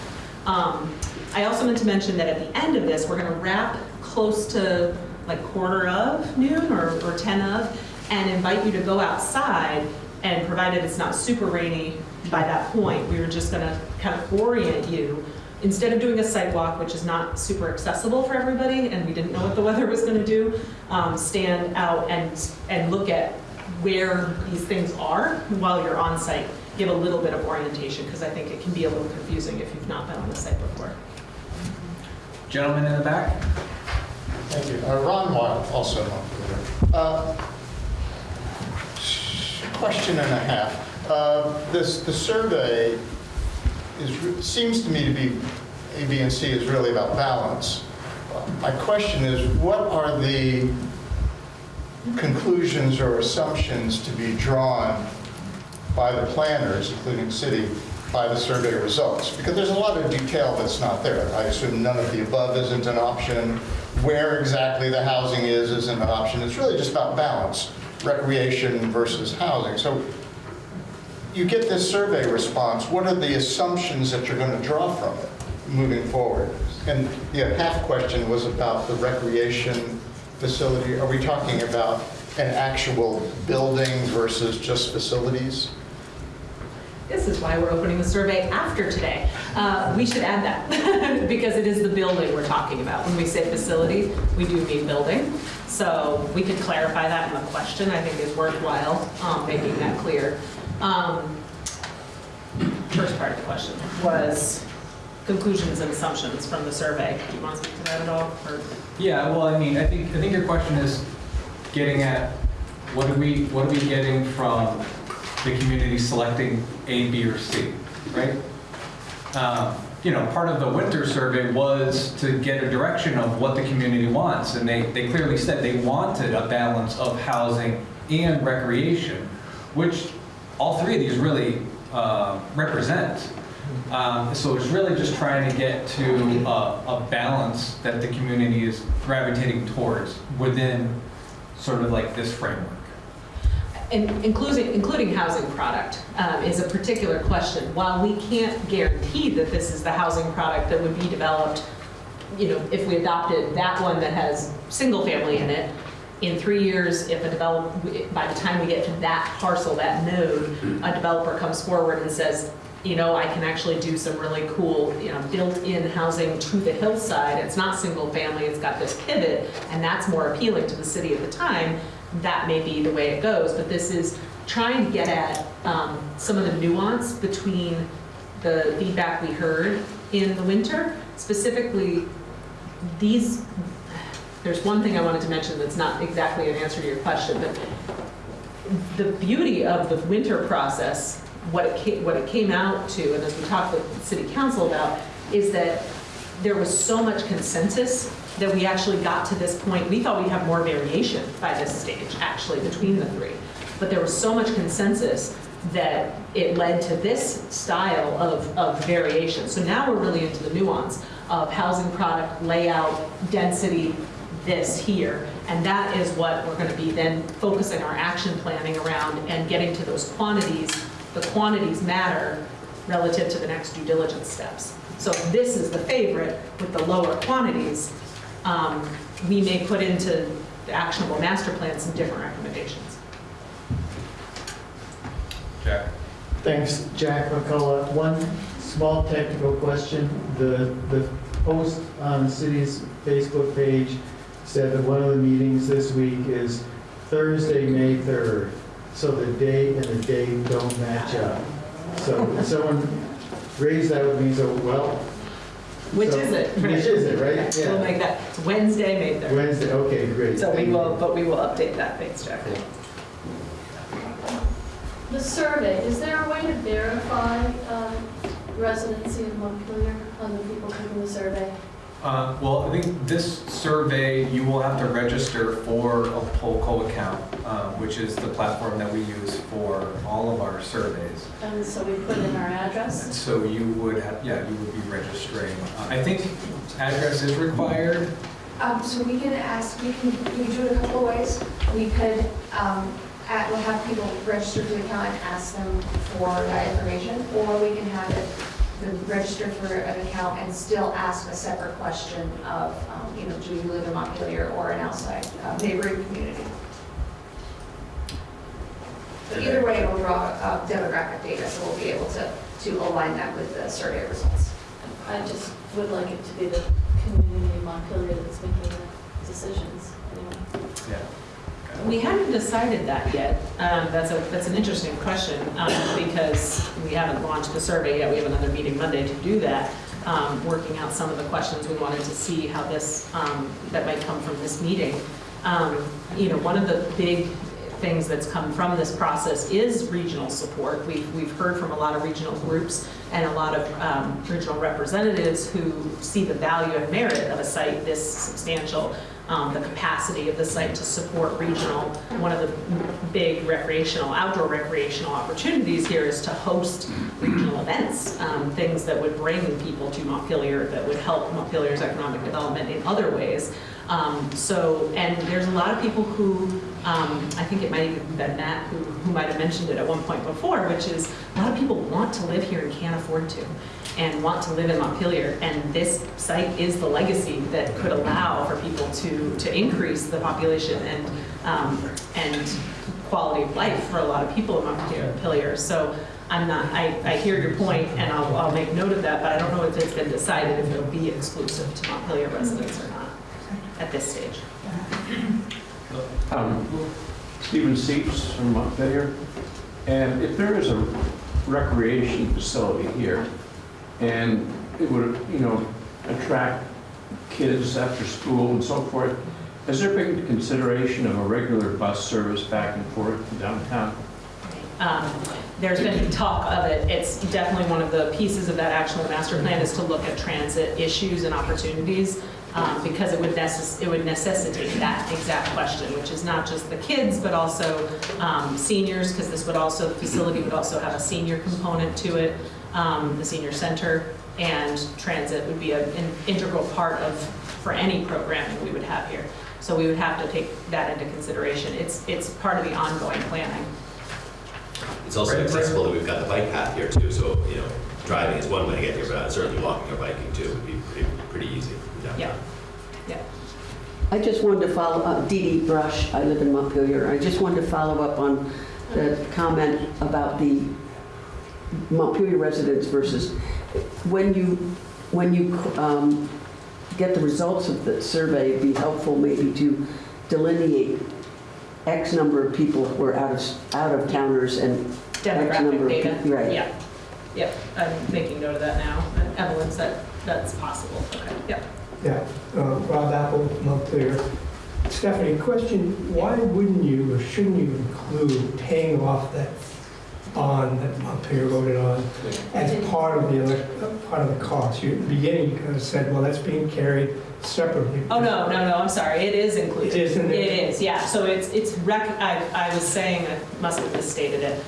Um, I also meant to mention that at the end of this, we're gonna wrap close to like quarter of noon or, or 10 of, and invite you to go outside, and provided it's not super rainy by that point, we were just gonna kind of orient you. Instead of doing a site walk, which is not super accessible for everybody, and we didn't know what the weather was gonna do, um, stand out and, and look at where these things are while you're on site. Give a little bit of orientation, because I think it can be a little confusing if you've not been on the site before. Gentleman in the back? Thank you. Uh, Ron Wild, also Montpelier. Uh, Question and a half. Uh, This, the survey is, seems to me to be, A, B, and C is really about balance. My question is, what are the conclusions or assumptions to be drawn by the planners, including city, by the survey results? Because there's a lot of detail that's not there. I assume none of the above isn't an option. Where exactly the housing is isn't an option. It's really just about balance, recreation versus housing. So you get this survey response, what are the assumptions that you're going to draw from it moving forward? And the half question was about the recreation facility. Are we talking about an actual building versus just facilities? This is why we're opening the survey after today. Uh, We should add that, because it is the building we're talking about. When we say facility, we do mean building. So we could clarify that in the question, I think is worthwhile, um, making that clear. Um, First part of the question was conclusions and assumptions from the survey. Do you want to speak to that at all? or- Yeah, well, I mean, I think, I think your question is getting at, what are we, what are we getting from the community selecting A, B, or C, right? Um, You know, part of the winter survey was to get a direction of what the community wants, and they, they clearly said they wanted a balance of housing and recreation, which all three of these really uh, represent. Um, So it's really just trying to get to a, a balance that the community is gravitating towards within sort of like this framework. In- Including, including housing product um, is a particular question. While we can't guarantee that this is the housing product that would be developed, you know, if we adopted that one that has single family in it, in three years, if a develop, by the time we get to that parcel, that node, a developer comes forward and says, you know, I can actually do some really cool, you know, built-in housing to the hillside. It's not single family, it's got this pivot, and that's more appealing to the city at the time. That may be the way it goes, but this is trying to get at um, some of the nuance between the feedback we heard in the winter, specifically these, there's one thing I wanted to mention that's not exactly an answer to your question, but the beauty of the winter process, what it came, what it came out to, and as we talked with city council about, is that there was so much consensus that we actually got to this point. We thought we'd have more variation by this stage, actually, between the three. But there was so much consensus that it led to this style of, of variation. So now we're really into the nuance of housing product, layout, density, this here. And that is what we're going to be then focusing our action planning around and getting to those quantities. The quantities matter relative to the next due diligence steps. So this is the favorite with the lower quantities, um, we may put into the actionable master plan some different recommendations. Jack? Thanks, Jack McCullough. One small technical question. The, the post on the city's Facebook page said that one of the meetings this week is Thursday, May 3rd. So the date and the date don't match up. So someone raised that with me, so, well. Which so- is it? Which is it, right? We'll make that, it's Wednesday, May 3rd. Wednesday, okay, great. So we Thank you. will, but we will update that, thanks, Jack. The survey, is there a way to verify um, residency in Montpelier on the people taking the survey? Uh, Well, I think this survey, you will have to register for a Polco account, uh, which is the platform that we use for all of our surveys. And so we put in our And address? so you would have, yeah, you would be registering. Uh, I think address is required. Um, so we can ask, we can, we do it a couple of ways. We could, um, at, we'll have people register for the account and ask them for that information, or we can have it, the register for an account and still ask a separate question of, um, you know, do you live in Montpelier or an outside uh, neighboring community? But either way, we'll draw uh, demographic data, so we'll be able to, to align that with the survey results. I just would like it to be the community of Montpelier that's making the decisions. anyway. Yeah. We haven't decided that yet. Um, That's a, that's an interesting question, um, because we haven't launched the survey yet. We have another meeting Monday to do that, um, working out some of the questions we wanted to see how this, um, that might come from this meeting. Um, You know, one of the big things that's come from this process is regional support. We've, we've heard from a lot of regional groups and a lot of um, regional representatives who see the value and merit of a site this substantial, um, the capacity of the site to support regional. One of the big recreational, outdoor recreational opportunities here is to host regional events, um, things that would bring people to Montpelier, that would help Montpelier's economic development in other ways. Um, So, and there's a lot of people who, um, I think it might have been Matt who, who might have mentioned it at one point before, which is a lot of people want to live here and can't afford to, and want to live in Montpelier. And this site is the legacy that could allow for people to, to increase the population and, um, and quality of life for a lot of people in Montpelier. So I'm not, I, I hear your point, and I'll, I'll make note of that, but I don't know if it's been decided if it'll be exclusive to Montpelier residents or not at this stage. Um, Stephen Seeps from Montpelier. And if there is a recreation facility here, and it would, you know, attract kids after school and so forth, has there been consideration of a regular bus service back and forth to downtown? Um, There's been talk of it. It's definitely one of the pieces of that actual master plan is to look at transit issues and opportunities um, because it would it would necessitate that exact question, which is not just the kids, but also um, seniors, because this would also, the facility would also have a senior component to it, um, the senior center, and transit would be a- an integral part of, for any programming we would have here. So we would have to take that into consideration. It's, it's part of the ongoing planning. It's also Right, right. accessible that we've got the bike path here too, so, you know, driving is one way to get here, but certainly walking or biking too would be pretty, pretty easy. Yeah, yeah. I just wanted to follow up, Dee Dee Brush, I live in Montpelier. I just wanted to follow up on the comment about the Montpelier residents versus, when you, when you um, get the results of the survey, it'd be helpful maybe to delineate X number of people who are out of, out of towners and X number demographic of people. Right. Yeah, yep, I'm making note of that now. And Evelyn said that's possible, okay, yep. Yeah, uh, Rob Apple, Montclair. Stephanie, question, why wouldn't you or shouldn't you include paying off that bond that Montclair voted on as part of the, elec- part of the cost? You, at the beginning, you kind of said, well, that's being carried separately. Oh, no, no, no, I'm sorry, it is included. It is in there? It is, yeah, so it's, it's rec, I, I was saying, I must have misstated it.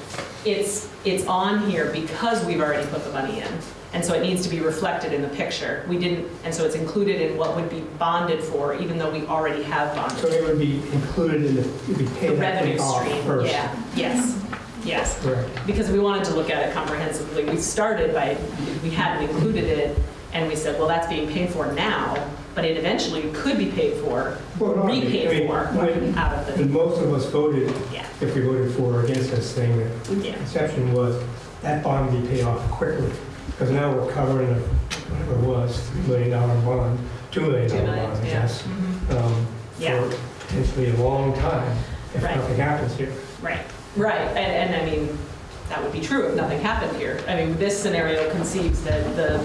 It's, it's on here because we've already put the money in, and so it needs to be reflected in the picture. We didn't, and so it's included in what would be bonded for, even though we already have So bonded. it would be included in the, you'd be The paying that revenue stream, first? yeah, yes, yes. Correct. Because we wanted to look at it comprehensively. We started by, we hadn't included it, and we said, well, that's being paid for now, but it eventually could be paid for, Well, no, mean- I repaid mean, for when- out of the, most of us voted, yeah, if we voted for or against this thing, the yeah. conception was that bond be paid off quickly. Because now we're covering a, whatever it was, $3 million bond, two million dollar bond, I yeah. guess, Mhm. um, Yeah. for potentially a long time if Right. nothing happens here. Right, right, and, and I mean, that would be true if nothing happened here. I mean, this scenario conceives that the,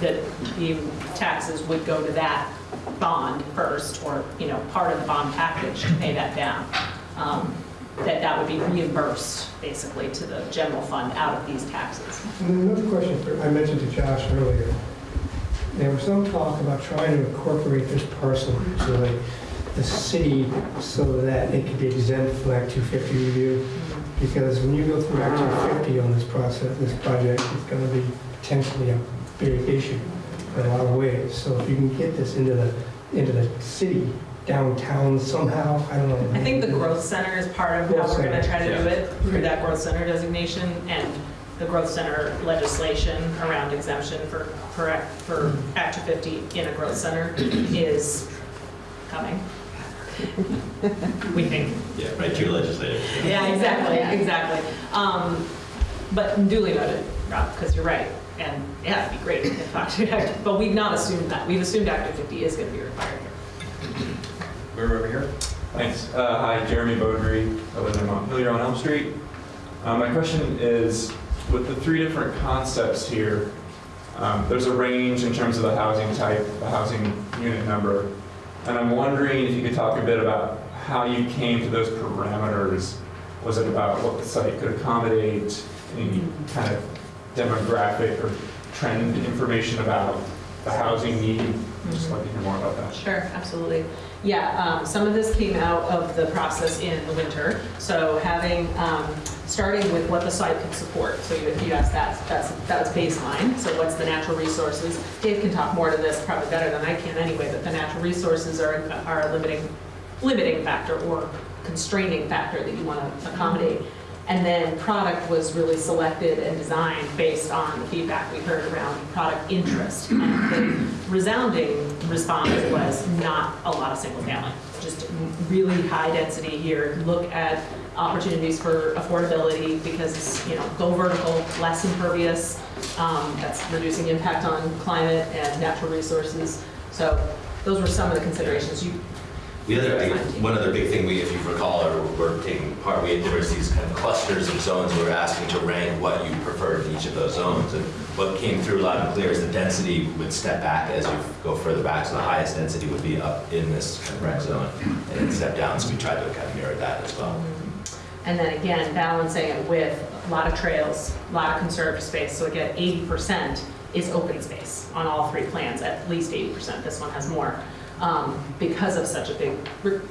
that the taxes would go to that bond first, or, you know, part of the bond package to pay that down. Um, That that would be reimbursed, basically, to the general fund out of these taxes. And another question, for- I mentioned to Josh earlier, there was some talk about trying to incorporate this parcel into like the city so that it could be exempt from Act 250 review. Because when you go through Act 250 on this process, this project, it's going to be potentially a big issue in a lot of ways. So if you can get this into the, into the city downtown somehow, I don't know. I think the growth center is part of how we're gonna try to do it, through that growth center designation, and the growth center legislation around exemption for, for, Act- for Act 250 in a growth center is coming. We think. Yeah, right, your legislative. Yeah, exactly, exactly. Um, But duly noted, Rob, because you're right, and yeah, it'd be great if Act, but we've not assumed that. We've assumed Act 50 is gonna be required here. We're over here. Thanks. Uh, Hi, Jeremy Beaudry. I live in Montpelier on Elm Street. Uh, My question is, with the three different concepts here, um, there's a range in terms of the housing type, the housing unit number. And I'm wondering if you could talk a bit about how you came to those parameters. Was it about what the site could accommodate, any kind of demographic or trend information about the housing need? Just like to hear more about that. Sure, absolutely. Yeah, um, some of this came out of the process in the winter. So having, um, starting with what the site can support. So you, you asked that, that's, that was baseline. So what's the natural resources? Dave can talk more to this probably better than I can anyway, but the natural resources are, are a limiting, limiting factor or constraining factor that you want to accommodate. And then product was really selected and designed based on the feedback we heard around product interest. And the resounding response was not a lot of single family, just really high density here. Look at opportunities for affordability because, it's you know, go vertical, less impervious. um, That's reducing impact on climate and natural resources. So those were some of the considerations. You, The other, I one other big thing we, if you recall, or we're taking part, we had, there was these kind of clusters of zones, we were asking to rank what you preferred in each of those zones. And what came through loud and clear is the density would step back as you go further back, so the highest density would be up in this kind of rec zone, and then step down, so we tried to kind of mirror that as well. And then again, balancing it with a lot of trails, a lot of conserved space. So again, 80% is open space on all three plans, at least 80%. This one has more. um, Because of such a big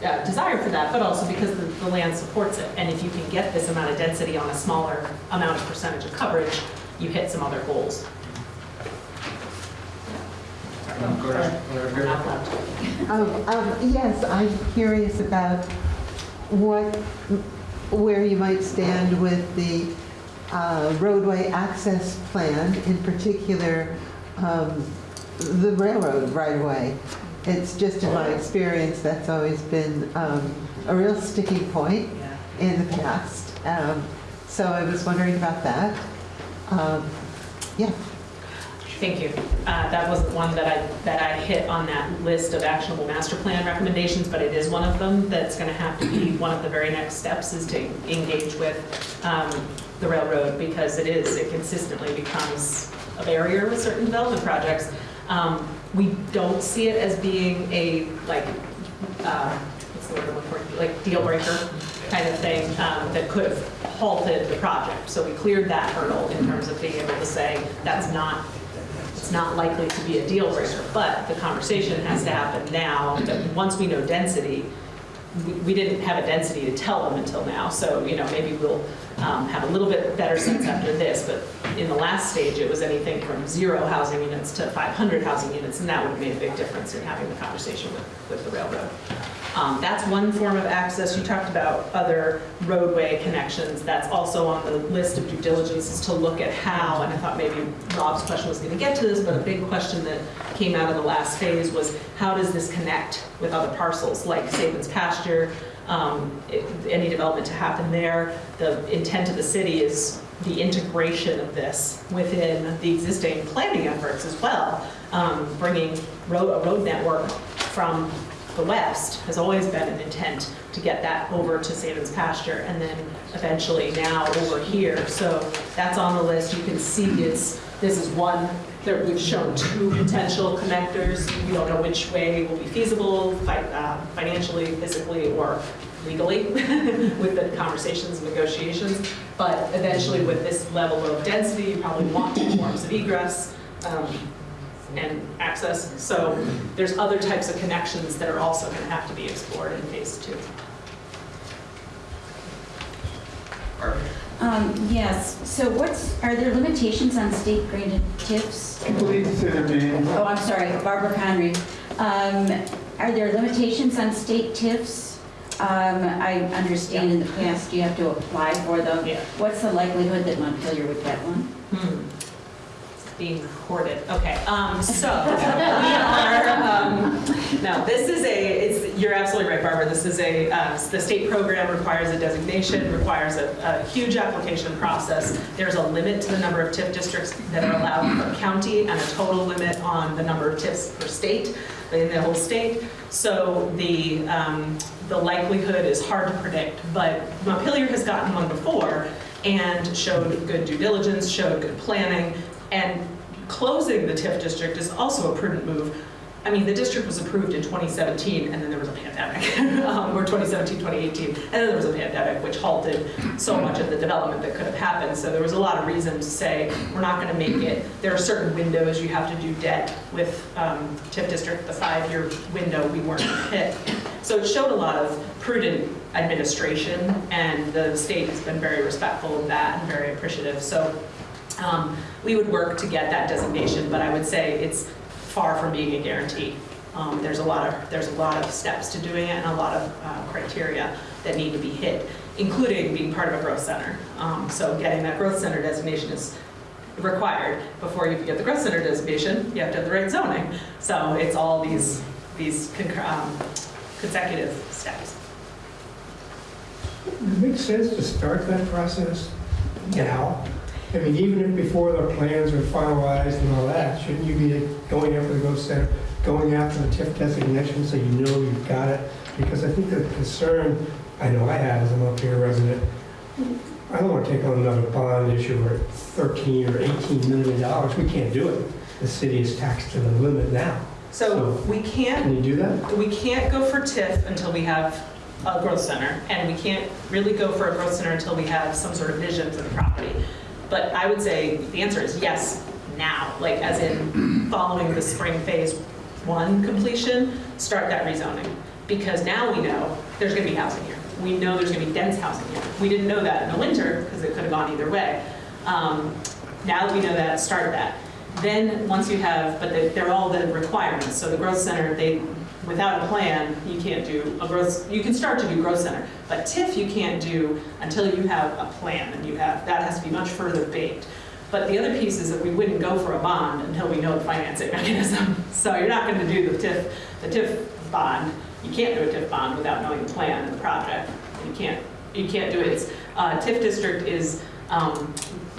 uh, desire for that, but also because the, the land supports it. And if you can get this amount of density on a smaller amount of percentage of coverage, you hit some other goals. Go ahead. Over here. Not left. Um, um, Yes, I'm curious about what, where you might stand with the uh, roadway access plan, in particular, um, the railroad right-of-way. It's just in my experience, that's always been um, a real sticking point Yeah. in the past. Um, So I was wondering about that. Um, Yeah. Thank you. Uh, That wasn't one that I, that I hit on that list of actionable master plan recommendations, but it is one of them that's going to have to be, one of the very next steps is to engage with um, the railroad because it is, it consistently becomes a barrier with certain development projects. Um, we don't see it as being a, like, uh, what's the word I'm looking for, like deal breaker kind of thing um, that could have halted the project. So we cleared that hurdle in terms of being able to say, that's not, it's not likely to be a deal breaker. But the conversation has to happen now, that once we know density, we- we didn't have a density to tell them until now. So, you know, maybe we'll um, have a little bit better sense after this. But in the last stage, it was anything from zero housing units to 500 housing units, and that would have made a big difference in having the conversation with, with the railroad. Um, That's one form of access. You talked about other roadway connections. That's also on the list of due diligence is to look at how, and I thought maybe Rob's question was going to get to this, but a big question that came out of the last phase was how does this connect with other parcels like Sabin's pasture, um, it- any development to happen there. The intent of the city is the integration of this within the existing planning efforts as well, um, bringing road, a road network from the west has always been an intent to get that over to Sabin's pasture and then eventually now over here. So that's on the list. You can see it's, this is one, there, we've shown two potential connectors. We don't know which way will be feasible fi- uh, financially, physically, or legally with the conversations and negotiations. But eventually with this level of density, you probably want two forms of egress. um, and access. So there's other types of connections that are also going to have to be explored in phase two. Um, Yes, so what's, are there limitations on state granted TIFs? Please say their name. Oh, I'm sorry, Barbara Conry. Um, Are there limitations on state TIFs? Um, I understand in the past you have to apply for them. Yeah. What's the likelihood that Montpelier would get one? Hmm. Being recorded. Okay, um, so we are, um, no, this is a, it's, you're absolutely right, Barbara. This is a, uh, the state program requires a designation, requires a, a huge application process. There's a limit to the number of TIF districts that are allowed per county and a total limit on the number of TIFs per state, in the whole state. So the, um, the likelihood is hard to predict, but Montpelier has gotten one before and showed good due diligence, showed good planning, and closing the TIF district is also a prudent move. I mean, the district was approved in 2017, and then there was a pandemic, um, or 2017, 2018, and then there was a pandemic, which halted so much of the development that could have happened. So there was a lot of reason to say, we're not going to make it. There are certain windows you have to do debt with um, TIF district, the five-year window we weren't hit. So it showed a lot of prudent administration, and the state has been very respectful of that and very appreciative. So um, we would work to get that designation, but I would say it's far from being a guarantee. Um, There's a lot of, there's a lot of steps to doing it and a lot of uh, criteria that need to be hit, including being part of a growth center. Um, So getting that growth center designation is required. Before you can get the growth center designation, you have to have the right zoning. So it's all these, these um, consecutive steps. It make sense to start that process now? I mean, even if before the plans are finalized and all that, shouldn't you be going after the growth center, going after the TIF designation so you know you've got it? Because I think the concern, I know I have as a Montpelier resident, I don't want to take on another bond issue for 13 or 18 million dollars. We can't do it. The city is taxed to the limit now. So we can't Can you do that? We can't go for TIF until we have a growth center, and we can't really go for a growth center until we have some sort of vision for the property. But I would say the answer is yes, now, like as in following the spring phase one completion, start that rezoning. Because now we know there's gonna be housing here. We know there's gonna be dense housing here. We didn't know that in the winter, because it could have gone either way. Um, Now that we know that, start that. Then, once you have, but they- they're all the requirements, so the growth center, they, without a plan, you can't do a growth, you can start to do growth center, but TIF you can't do until you have a plan, and you have, that has to be much further baked. But the other piece is that we wouldn't go for a bond until we know the financing mechanism. So you're not gonna do the TIF, the TIF bond, you can't do a TIF bond without knowing the plan and the project. You can't, you can't do it, it's, uh, TIF district is, um,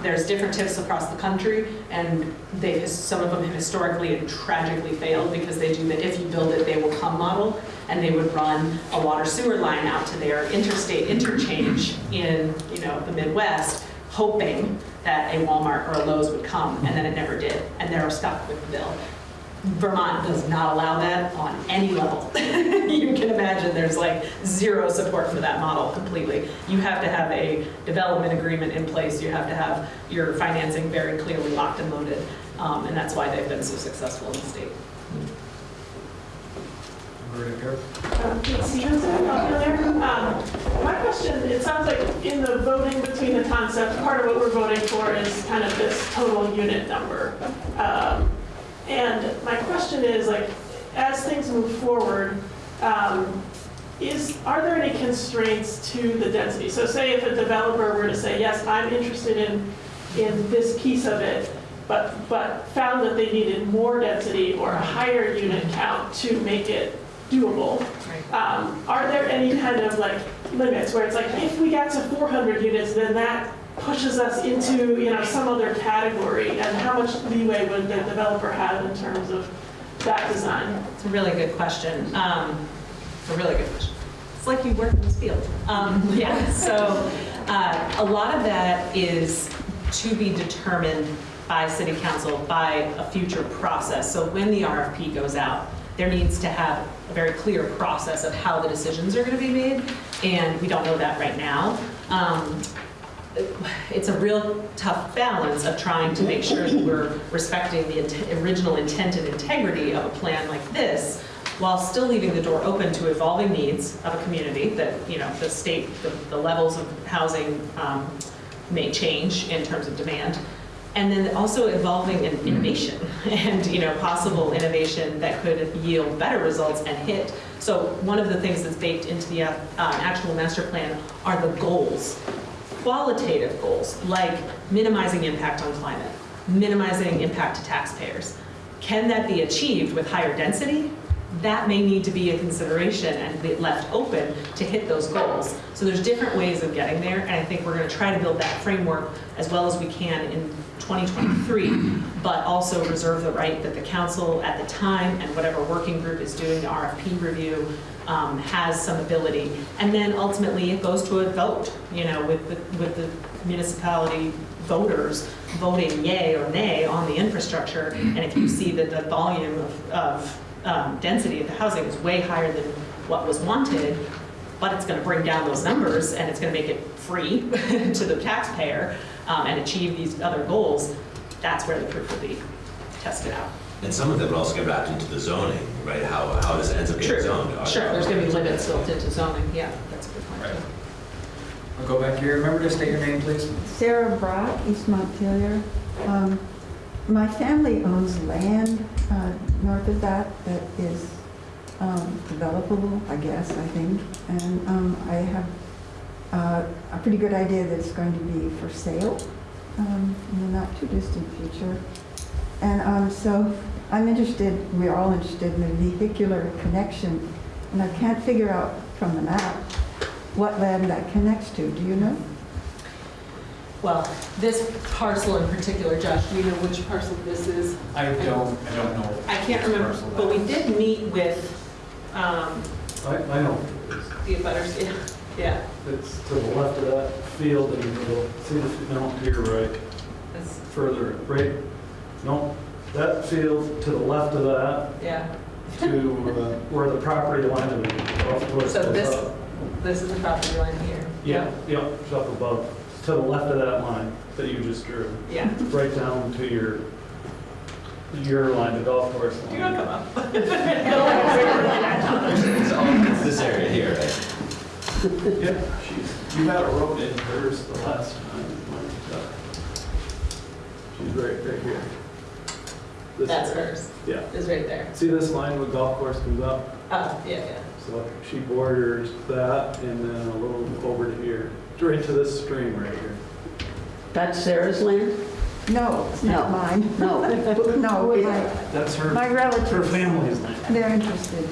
there's different TIFs across the country, and they, some of them have historically and tragically failed because they do the if you build it, they will come model, and they would run a water sewer line out to their interstate interchange in, you know, the Midwest, hoping that a Walmart or a Lowe's would come, and then it never did, and they're stuck with the bill. Vermont does not allow that on any level. You can imagine there's like zero support for that model completely. You have to have a development agreement in place, you have to have your financing very clearly locked and loaded, um, and that's why they've been so successful in the state. Right here. Um, Kate Stevenson, Montpelier. Um, My question, it sounds like in the voting between the concepts, part of what we're voting for is kind of this total unit number. Um, And my question is, like, as things move forward, um, is, are there any constraints to the density? So say if a developer were to say, yes, I'm interested in, in this piece of it, but, but found that they needed more density or a higher unit count to make it doable. Um, Are there any kind of like limits where it's like, if we got to 400 units, then that pushes us into, you know, some other category? And how much leeway would the developer have in terms of that design? It's a really good question. Um, It's a really good question. It's like you work in this field. Um, Yeah, so uh, a lot of that is to be determined by city council by a future process. So when the RFP goes out, there needs to have a very clear process of how the decisions are going to be made, and we don't know that right now. Um, it's a real tough balance of trying to make sure that we're respecting the int- original intent and integrity of a plan like this, while still leaving the door open to evolving needs of a community that, you know, the state, the, the levels of housing um, may change in terms of demand. And then also evolving in innovation and, you know, possible innovation that could yield better results and hit. So one of the things that's baked into the uh, actual master plan are the goals qualitative goals like minimizing impact on climate, minimizing impact to taxpayers. Can that be achieved with higher density? That may need to be a consideration and be left open to hit those goals. So there's different ways of getting there, and I think we're going to try to build that framework as well as we can in 2023, but also reserve the right that the council at the time and whatever working group is doing the RFP review um, has some ability. And then ultimately, it goes to a vote, you know, with the, with the municipality voters voting yay or nay on the infrastructure. And if you see that the volume of, of um, density of the housing is way higher than what was wanted, but it's going to bring down those numbers and it's going to make it free to the taxpayer um, and achieve these other goals, that's where the proof will be tested out. And some of them will also get wrapped into the zoning, right? How, how this ends up True. getting zoned. Sure, there's going to be limits built into zoning, yeah, that's a good point. Right. I'll go back here. Remember to state your name, please. Sarah Brock, East Montpelier. Um, My family owns land uh, north of that that is um, developable, I guess, I think. And um, I have uh, a pretty good idea that it's going to be for sale um, in the not too distant future. And um, so I'm interested, we're all interested in the vehicular connection, and I can't figure out from the map what land that connects to. Do you know? Well, this parcel in particular, Josh, do you know which parcel this is? I don't, I don't know. I can't remember, but we did meet with um, I, I know. the abutters, yeah, yeah. It's to the left of that field in the middle. See this, no, to your right, That's- further, right? No, that field to the left of that, Yeah, to uh, where the property line of the golf course so goes this, up. this is the property line here. Yeah, yeah, it's up above, to the left of that line that you just drew. Yeah. Right down to your, your line, the golf course line. You're gonna come up. It's all, it's this area here, right? Yeah, she's, you had a road in hers the last time. She's right, right here. This That's area. hers, Yeah. is right there. See this line where golf course comes up? Oh, yeah, yeah. So she borders that and then a little over to here, right to this stream right here. That's Sarah's land? No, it's not No. mine. No. No, my, That's her, my relatives. her family's land. They're interested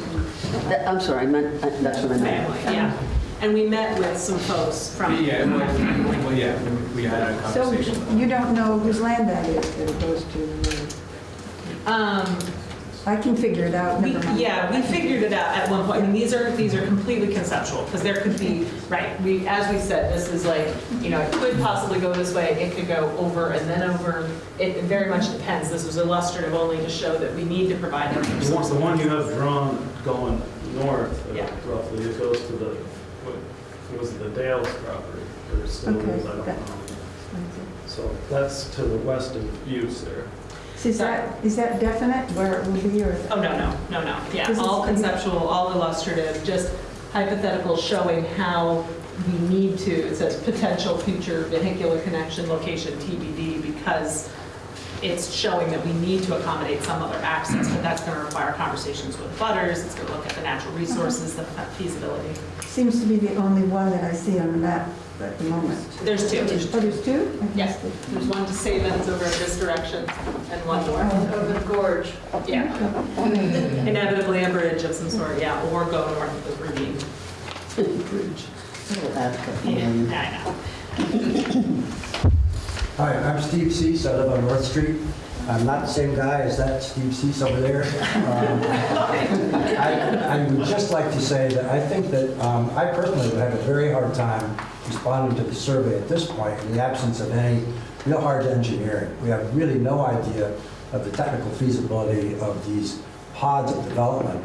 That- I'm sorry, I meant, I- that's what I meant. Family, yeah. And we met with some folks from. Yeah, well, well, yeah, we- we had a So conversation. you don't know whose land that is that it goes to? Um, I can figure it out, We, mind. yeah, we figured it out at one point. I mean, these are, these are completely conceptual, because there could be, right, we, as we said, this is like, you know, it could possibly go this way, it could go over and then over. It very much depends. This was illustrative only to show that we need to provide them. The one, the one you have drawn going north uh, Yeah. roughly, it goes to the, what was it, the Dales property, or still Okay, is, I don't that- know. So that's to the west of Buse there. Is that, is that definite where it will be, or? Oh, no, no, no, no. Yeah, This is- all conceptual, all illustrative, just hypothetical showing how we need to, it says potential future vehicular connection location TBD because it's showing that we need to accommodate some other access, but that's going to require conversations with butters, it's going to look at the natural uh-huh. resources, the feasibility. Seems to be the only one that I see on the map at the moment. There's two. Oh, there's two? Yes, there's one to Sabin's over in this direction and one north. Oh, over the gorge. Yeah. Inevitably a bridge of some sort, yeah, or go north of the ravine. Bridge. Yeah, I know. Hi, I'm Steve Cease, I live on North Street. I'm not the same guy as that Steve Cease over there. Um, I I would just like to say that I think that um, I personally would have a very hard time responding to the survey at this point in the absence of any real hard engineering. We have really no idea of the technical feasibility of these pods of development.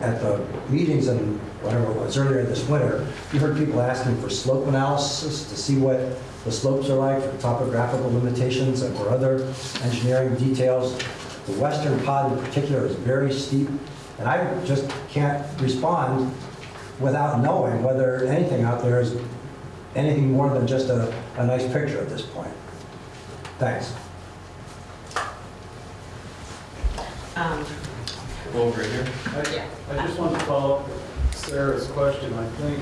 At the meetings and whatever it was earlier this winter, you heard people asking for slope analysis to see what the slopes are like, for topographical limitations and for other engineering details. The western pod in particular is very steep, and I just can't respond without knowing whether anything out there is anything more than just a, a nice picture at this point. Thanks. Um, Over here. Yeah. I just want to follow up Sarah's question, I think,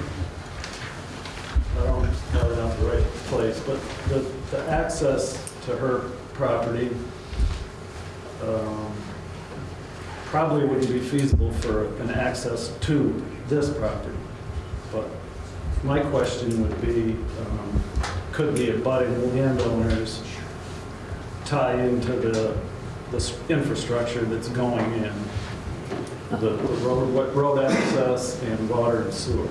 I don't have it on the right place, but the, the access to her property um, probably wouldn't be feasible for an access to this property. But my question would be, um, could the abutting landowners tie into the, the infrastructure that's going in? The the road, road access and water and sewer.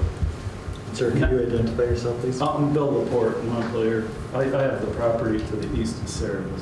Sir, can you identify yourself, please? I'm Bill Laporte, Montpelier. I, I have the property to the east of Sarah's.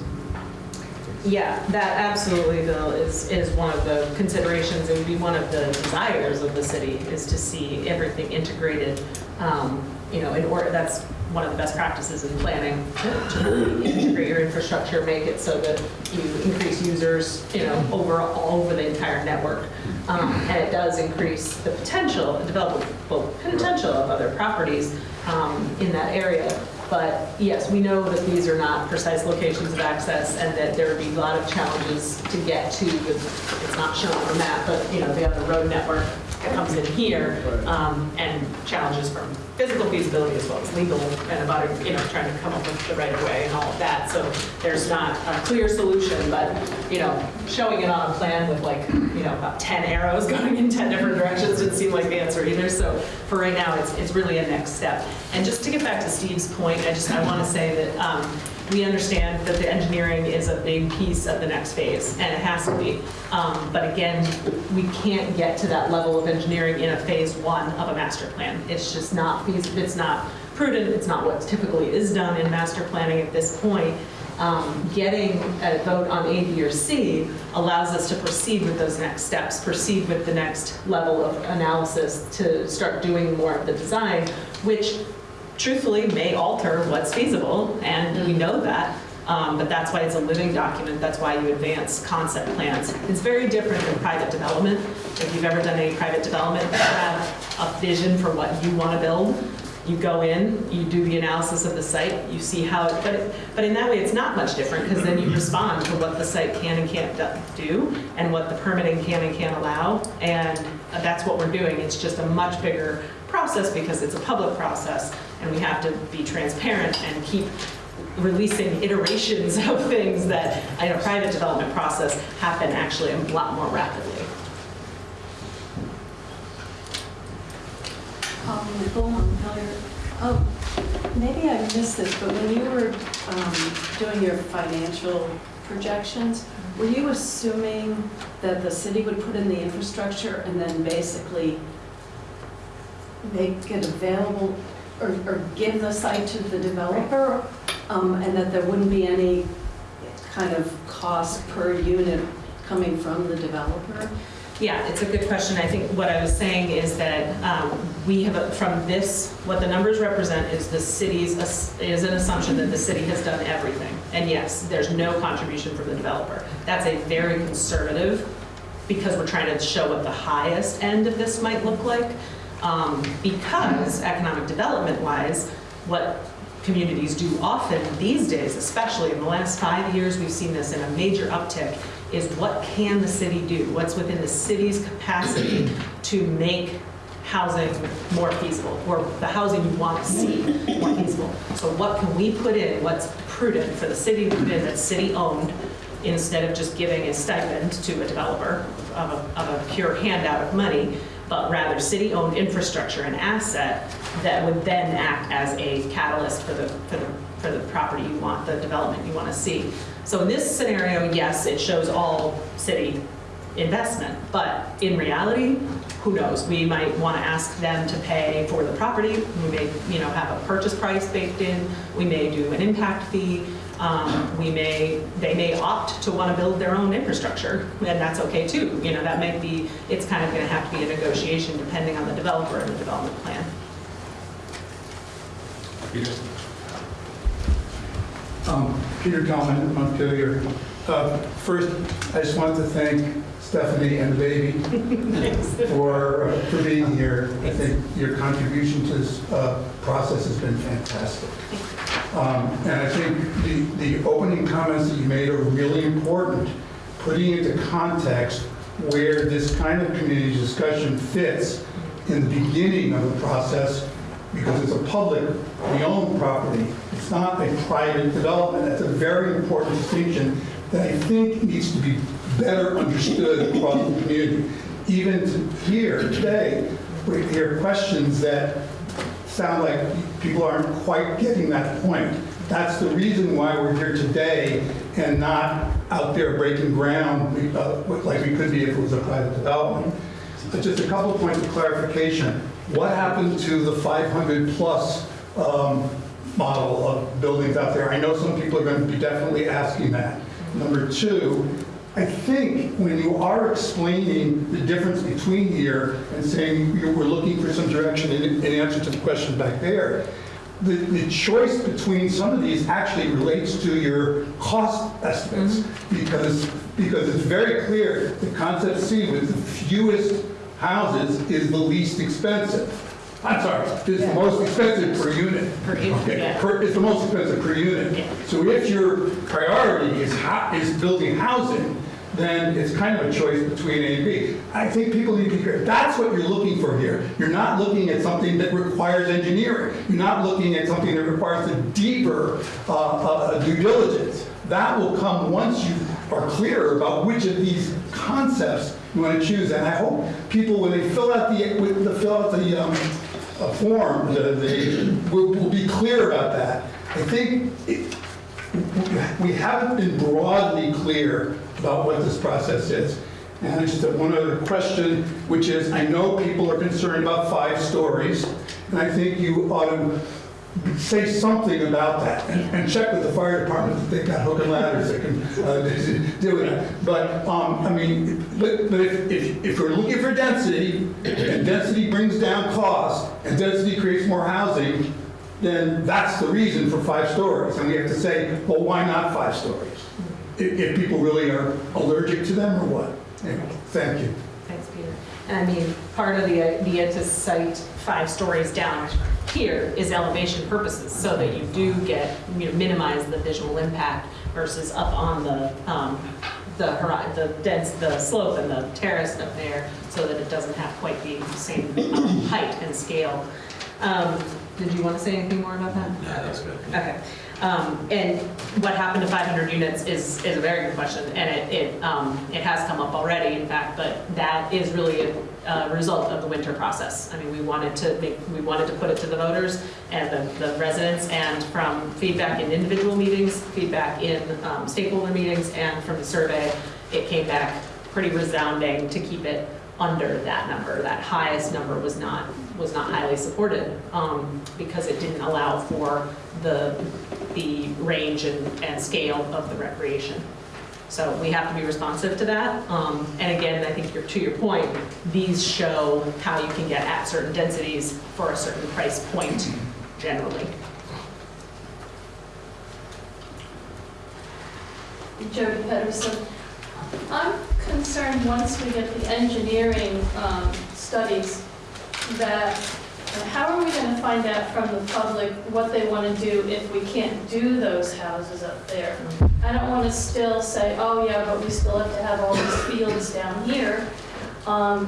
Yeah, that absolutely, Bill, is, is one of the considerations, it would be one of the desires of the city, is to see everything integrated. Um, You know, in order, that's one of the best practices in planning, to- to integrate your infrastructure, make it so that you increase users, you know, over, all over the entire network. Um, And it does increase the potential, developable potential of other properties um, in that area. But yes, we know that these are not precise locations of access and that there would be a lot of challenges to get to, it's not shown on the map, but, you know, they have the road network that comes in here, um, and challenges from physical feasibility as well as legal and about, you know, trying to come up with the right of way and all of that. So there's not a clear solution, but, you know, showing it on a plan with like, you know, about 10 arrows going in 10 different directions didn't seem like the answer either. So for right now, it's, it's really a next step. And just to get back to Steve's point, I just, I want to say that um, we understand that the engineering is a big piece of the next phase, and it has to be. Um, But again, we can't get to that level of engineering in a phase one of a master plan. It's just not, feas- it's not prudent, it's not what typically is done in master planning at this point. Um, Getting a vote on A, B, or C allows us to proceed with those next steps, proceed with the next level of analysis to start doing more of the design, which truthfully may alter what's feasible, and we know that. Um, but that's why it's a living document. That's why you advance concept plans. It's very different than private development. If you've ever done any private development, you have a vision for what you want to build. You go in, you do the analysis of the site, you see how it, but, but in that way, it's not much different because then you respond to what the site can and can't do and what the permitting can and can't allow. And that's what we're doing. It's just a much bigger process because it's a public process and we have to be transparent and keep releasing iterations of things that in a private development process happen actually a lot more rapidly. Um, Oh, maybe I missed this, but when you were um, doing your financial projections, were you assuming that the city would put in the infrastructure and then basically make it available or, or give the site to the developer? Um, and that there wouldn't be any kind of cost per unit coming from the developer? Yeah, it's a good question. I think what I was saying is that um, we have, a- from this, what the numbers represent is the city's, is an assumption that the city has done everything. And yes, there's no contribution from the developer. That's a very conservative, because we're trying to show what the highest end of this might look like. Um, Because economic development-wise, what communities do often these days, especially in the last five years, we've seen this in a major uptick, is what can the city do? What's within the city's capacity to make housing more feasible, or the housing you want to see more feasible? So what can we put in, what's prudent for the city to put in that's city-owned, instead of just giving a stipend to a developer of a, of a pure handout of money, but rather city-owned infrastructure and asset that would then act as a catalyst for the, for the, for the property you want, the development you want to see. So in this scenario, yes, it shows all city investment, but in reality, who knows? We might want to ask them to pay for the property. We may, you know, have a purchase price baked in. We may do an impact fee. Um, We may, they may opt to want to build their own infrastructure, and that's okay too. You know, that might be, it's kind of going to have to be a negotiation depending on the developer and the development plan. Um, Peter Tallman, Montpelier. Uh, First, I just wanted to thank Stephanie and the baby for, uh, for being here. I think your contribution to this uh, process has been fantastic. Um, And I think the, the opening comments that you made are really important, putting into context where this kind of community discussion fits in the beginning of the process because it's a publicly owned property. It's not a private development. That's a very important distinction that I think needs to be better understood across the community. Even here today, we hear questions that sound like people aren't quite getting that point. That's the reason why we're here today and not out there breaking ground uh, like we could be if it was a private development. But just a couple of points of clarification. What happened to the 500-plus um, model of buildings out there? I know some people are going to be definitely asking that. Number two, I think when you are explaining the difference between here and saying you were looking for some direction in, in answer to the question back there, the, the choice between some of these actually relates to your cost estimates mm-hmm. because, because it's very clear that concept C with the fewest houses is the least expensive. I'm sorry, is the most expensive per unit. Per unit, Okay, yeah. per- It's the most expensive per unit. So if your priority is, is building housing, then it's kind of a choice between A and B. I think people need to be clear, that's what you're looking for here. You're not looking at something that requires engineering. You're not looking at something that requires a deeper uh, uh, due diligence. That will come once you are clear about which of these concepts you want to choose. And I hope people, when they fill out the, the- fill out the um, form, the- they will will be clear about that. I think it- we haven't been broadly clear about what this process is. And just one other question, which is, I know people are concerned about five stories, and I think you ought to say something about that, and and check with the fire department that they've got hook and ladders that can uh, do it. But, um, I mean, but but if, if if we're looking for density, and density brings down cost, and density creates more housing, then that's the reason for five stories. And we have to say, well, why not five stories? If, if people really are allergic to them or what? Anyway, thank you. Thanks, Peter. And I mean, part of the idea to cite five stories down here is elevation purposes, so that you do get, you know, minimize the visual impact versus up on the, um, the hori, the dense, the slope and the terrace up there, so that it doesn't have quite the same um, height and scale. Um, Did you want to say anything more about that? No, that's good. Okay. Um, And what happened to 500 units is, is a very good question, and it, it, um, it has come up already, in fact, but that is really a a result of the winter process. I mean, we wanted to make, we wanted to put it to the voters and the, the residents, and from feedback in individual meetings, feedback in um, stakeholder meetings, and from the survey, it came back pretty resounding to keep it under that number. That highest number was not, was not highly supported, um, because it didn't allow for the, the range and, and scale of the recreation. So we have to be responsive to that. Um, And again, I think you're, to your point, these show how you can get at certain densities for a certain price point generally. Jody Pedersen. I'm concerned, once we get the engineering um, studies, that, how are we going to find out from the public what they want to do if we can't do those houses up there? I don't want to still say, oh, yeah, but we still have to have all these fields down here. Um,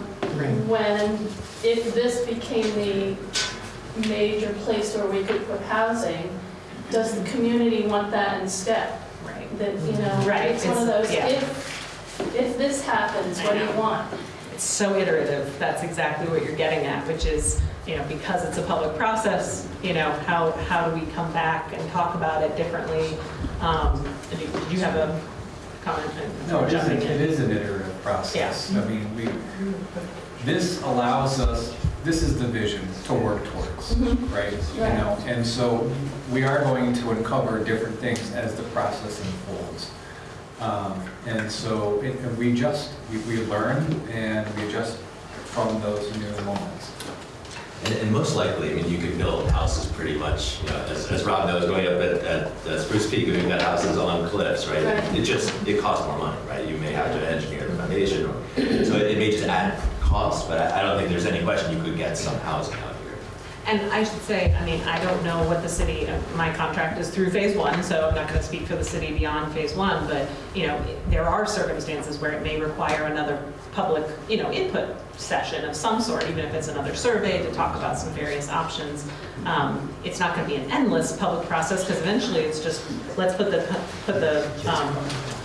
When, if this became the major place where we could put housing, does the community want that instead? Right. That, you know, Right, it's one of those, yeah. if, if this happens, what do you want? It's so iterative. That's exactly what you're getting at, which is, you know, because it's a public process, you know, how, how do we come back and talk about it differently? Um, Did you did you have a comment? No, it is, Jumping it is an iterative process. I mean, we, this allows us, this is the vision to work towards, Mhm. right? You know, and so we are going to uncover different things as the process unfolds. Um, And so it- and we just, we, we learn and we adjust from those new moments. And, and most likely, I mean, you could build houses pretty much, you know, as, as Rob knows, going up at, at uh, Spruce Peak, we've got houses on cliffs, right? Right. It just, it costs more money, right? You may have to engineer the foundation, or, so it, it may just add cost, but I, I don't think there's any question you could get some housing out here. And I should say, I mean, I don't know what the city, uh, my contract is through phase one, so I'm not going to speak for the city beyond phase one, but, you know, there are circumstances where it may require another public, you know, input session of some sort, even if it's another survey to talk about some various options. Um, It's not going to be an endless public process, because eventually it's just, let's put the, put the, um,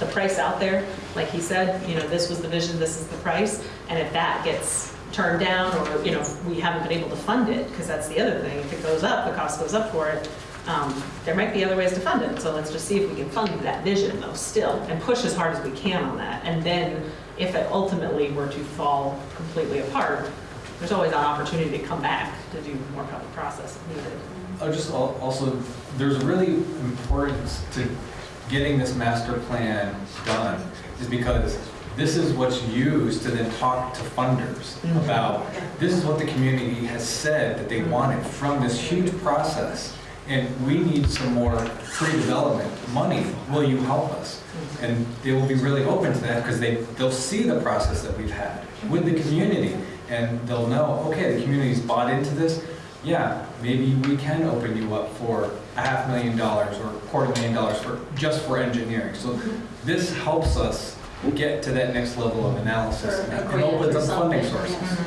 the price out there. Like he said, you know, this was the vision, this is the price, and if that gets turned down, or, you know, we haven't been able to fund it, because that's the other thing, if it goes up, the cost goes up for it, um, there might be other ways to fund it, so let's just see if we can fund that vision though still, and push as hard as we can on that, and then if it ultimately were to fall completely apart, there's always an opportunity to come back to do more public process if needed. Oh, just also, there's really importance to getting this master plan done, is because this is what's used to then talk to funders mm-hmm. about, this is what the community has said that they mm-hmm. wanted from this huge process, and we need some more pre-development money, will you help us? And they will be really open to that, because they, they'll see the process that we've had with the community, and they'll know, okay, the community's bought into this, yeah, maybe we can open you up for a half million dollars or a quarter million dollars for, just for engineering. So this helps us get to that next level of analysis For a and grant opens or up funding something, sources.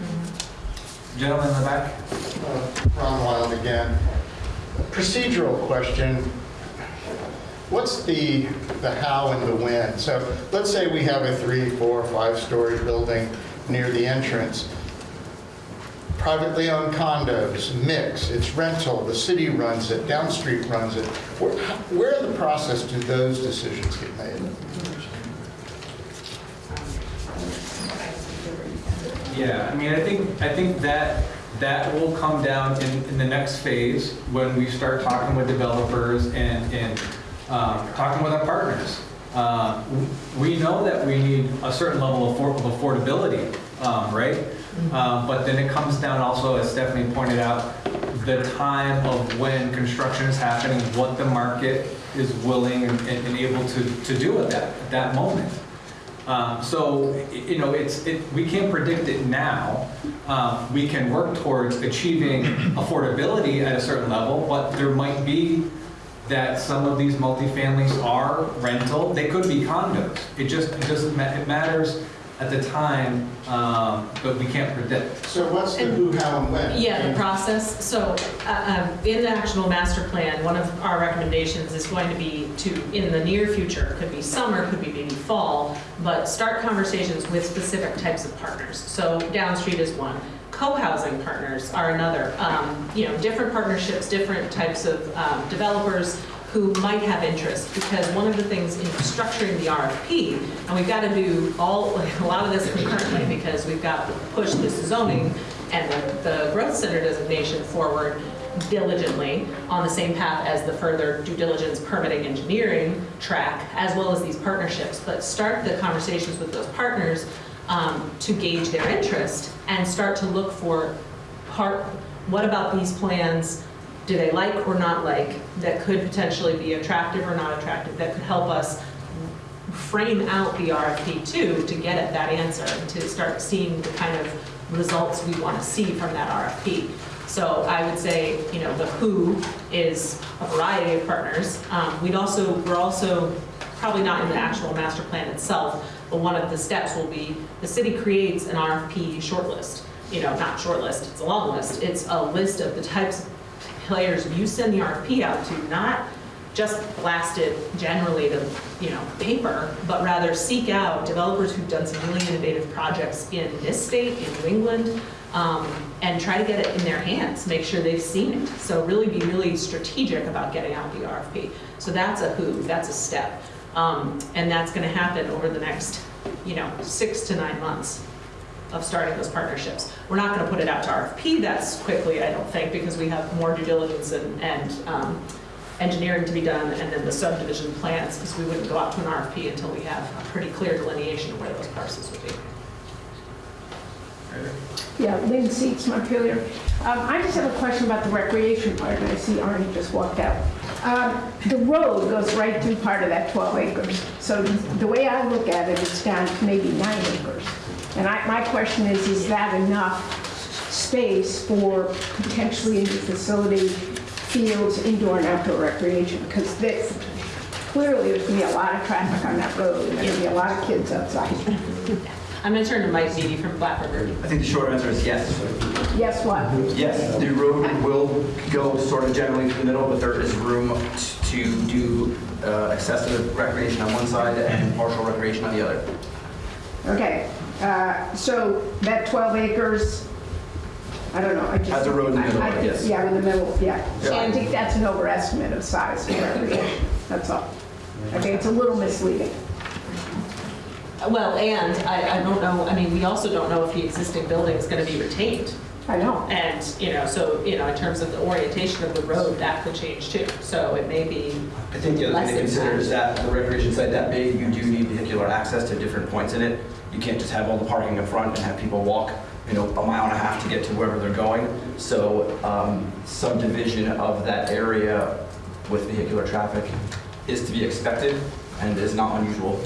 yeah. Gentleman in the back? Uh, Ron Wild again. Procedural question. What's the, the how and the when? So let's say we have a three, four, five-story building near the entrance. Privately owned condos, mix, it's rental, the city runs it, Downstreet runs it. Where, where in the process do those decisions get made? Yeah, I mean, I think, I think that, that will come down in, in the next phase when we start talking with developers and, and um, talking with our partners. Uh, We know that we need a certain level of of affordability, um, right? Um, But then it comes down also, as Stephanie pointed out, the time of when construction is happening, what the market is willing and and able to, to do at that, at that moment. Um, So, you know, it's, it, we can't predict it now. Um, We can work towards achieving affordability at a certain level, but there might be that some of these multifamilies are rental, they could be condos. It just, it doesn't, ma- it matters at the time, um, but we can't predict. So what's the who, how, and when? Yeah, the process. So uh, um, in the actual master plan, one of our recommendations is going to be to, in the near future, could be summer, could be maybe fall, but start conversations with specific types of partners. So Downstreet is one. Co-housing partners are another. Um, You know, different partnerships, different types of um, developers who might have interest. Because one of the things in structuring the RFP, and we've got to do all, a lot of this concurrently because we've got to push this zoning and the, the growth center designation forward diligently on the same path as the further due diligence permitting engineering track, as well as these partnerships. But start the conversations with those partners um, to gauge their interest and start to look for part, what about these plans do they like or not like that could potentially be attractive or not attractive, that could help us frame out the RFP too, to get at that answer, and to start seeing the kind of results we want to see from that RFP. So I would say, you know, the who is a variety of partners. Um, We'd also, we're also, probably not in the actual master plan itself, but one of the steps will be, the city creates an RFP shortlist. You know, not shortlist, it's a long list. It's a list of the types of players you send the RFP out to, not just blast it generally to, you know, paper, but rather seek out developers who've done some really innovative projects in this state, in New England, um, and try to get it in their hands, make sure they've seen it. So really be really strategic about getting out the RFP. So that's a who, that's a step. Um, and that's gonna happen over the next, you know, six to nine months of starting those partnerships. We're not gonna put it out to RFP that's quickly, I don't think, because we have more due diligence and, and um, engineering to be done, and then the subdivision plans, because we wouldn't go out to an RFP until we have a pretty clear delineation of where those parcels would be. Yeah, Lynn Seats, Montpelier. Um, I just have a question about the recreation part, and I see Arnie just walked out. Um, The road goes right through part of that 12 acres. So the way I look at it, it's down to maybe nine acres. And I, my question is, is that enough space for potentially new facility, fields, indoor and outdoor recreation? Because this, clearly, there's going to be a lot of traffic on that road, and there's going to be a lot of kids outside. I'm gonna turn to Mike Beatty from Black River. I think the short answer is yes. Yes, what? Yes, the road will go sort of generally through the middle, but there is room to do uh, excessive recreation on one side and partial recreation on the other. Okay, uh, so that 12 acres, I don't know, I just... Has a road in the middle, I- I- yes. Yeah, in the middle, yeah. So I think that's an overestimate of size for recreation, that's all. Okay, it's a little misleading. Well, and I, I don't know, I mean, we also don't know if the existing building is gonna be retained. I know. And, you know, so, you know, in terms of the orientation of the road, that could change too. So it may be I think the other less thing to consider is that the recreation site that big, you do need vehicular access to different points in it. You can't just have all the parking up front and have people walk, you know, a mile and a half to get to wherever they're going. So um, subdivision of that area with vehicular traffic is to be expected and is not unusual.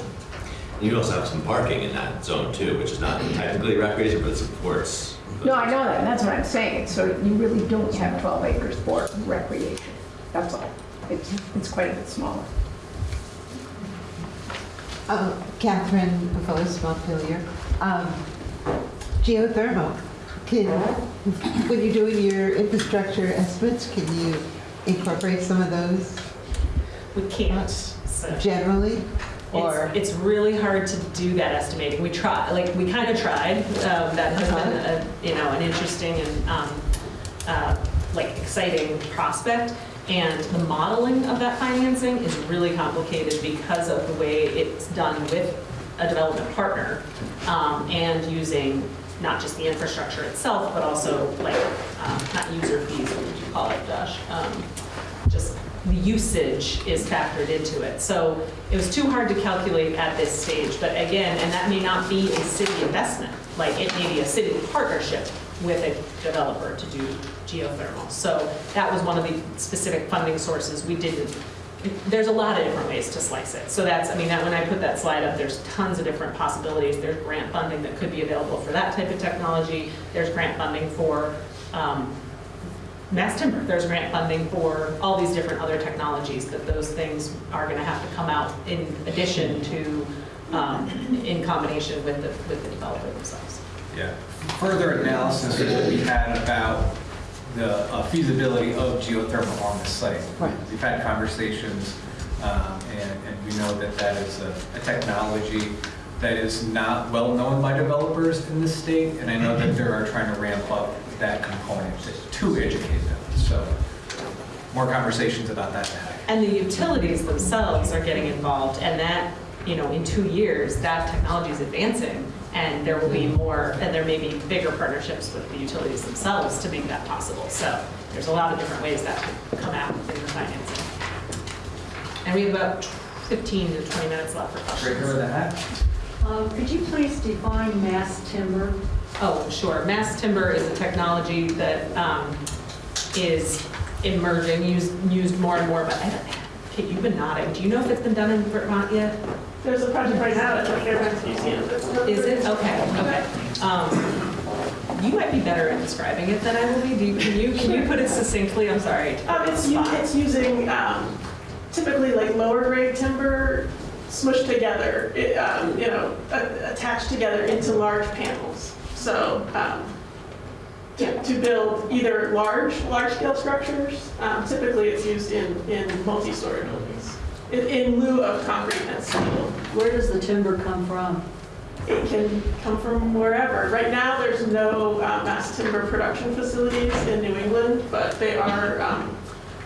You also have some parking in that zone too, which is not technically recreation, but it supports. No, I know that, and that's what I'm saying. So you really don't have 12 acres for recreation, that's all. It's, it's quite a bit smaller. Uh, Catherine Voss, Montpelier. Um, Geothermal, can, when you're doing your infrastructure estimates, can you incorporate some of those We can't. so- generally? Or, It's, it's really hard to do that estimating. We try, like, we kind of tried. Um, That has been, a you know, an interesting and, um, uh, like, exciting prospect. And the modeling of that financing is really complicated because of the way it's done with a development partner um, and using not just the infrastructure itself, but also like, um, not user fees, what would you call it, Josh? Um, Just the usage is factored into it. So it was too hard to calculate at this stage, but again, and that may not be a city investment, like it may be a city partnership with a developer to do geothermal. So that was one of the specific funding sources we didn't, there's a lot of different ways to slice it. So that's, I mean, that when I put that slide up, there's tons of different possibilities. There's grant funding that could be available for that type of technology. There's grant funding for um, mass timber. There's grant funding for all these different other technologies, that those things are gonna have to come out in addition to um, in combination with the, with the developer themselves. Yeah. Further analysis that we had about the uh, feasibility of geothermal on this site. Right. We've had conversations, um, and, and we know that that is a, a technology that is not well known by developers in the state, and I know that they are trying to ramp up that component to educate them. So more conversations about that. And the utilities themselves are getting involved, and that, you know, in two years, that technology is advancing, and there will be more, and there may be bigger partnerships with the utilities themselves to make that possible. So there's a lot of different ways that could come out in the financing. And we have about 15 to 20 minutes left for questions. Right here with that. Um, Could you please define mass timber? Oh, sure. Mass timber is a technology that um, is emerging, used, used more and more, but I don't, Kate, you've been nodding. Do you know if it's been done in Vermont yet? There's a project right now at the Fairbanks Museum. Is it? Okay, okay. Um, You might be better at describing it than I will be. Do you- Can you, can you put it succinctly? I'm sorry. Um, it's, the u- spot. it's using um, typically like lower grade timber smushed together, it, um, you know, attached together into large panels. So, um, to, to build either large, large scale structures, um, typically it's used in, in multi-story buildings, in, in lieu of concrete and steel. Where does the timber come from? It can come from wherever. Right now, there's no uh, mass timber production facilities in New England, but they are, um,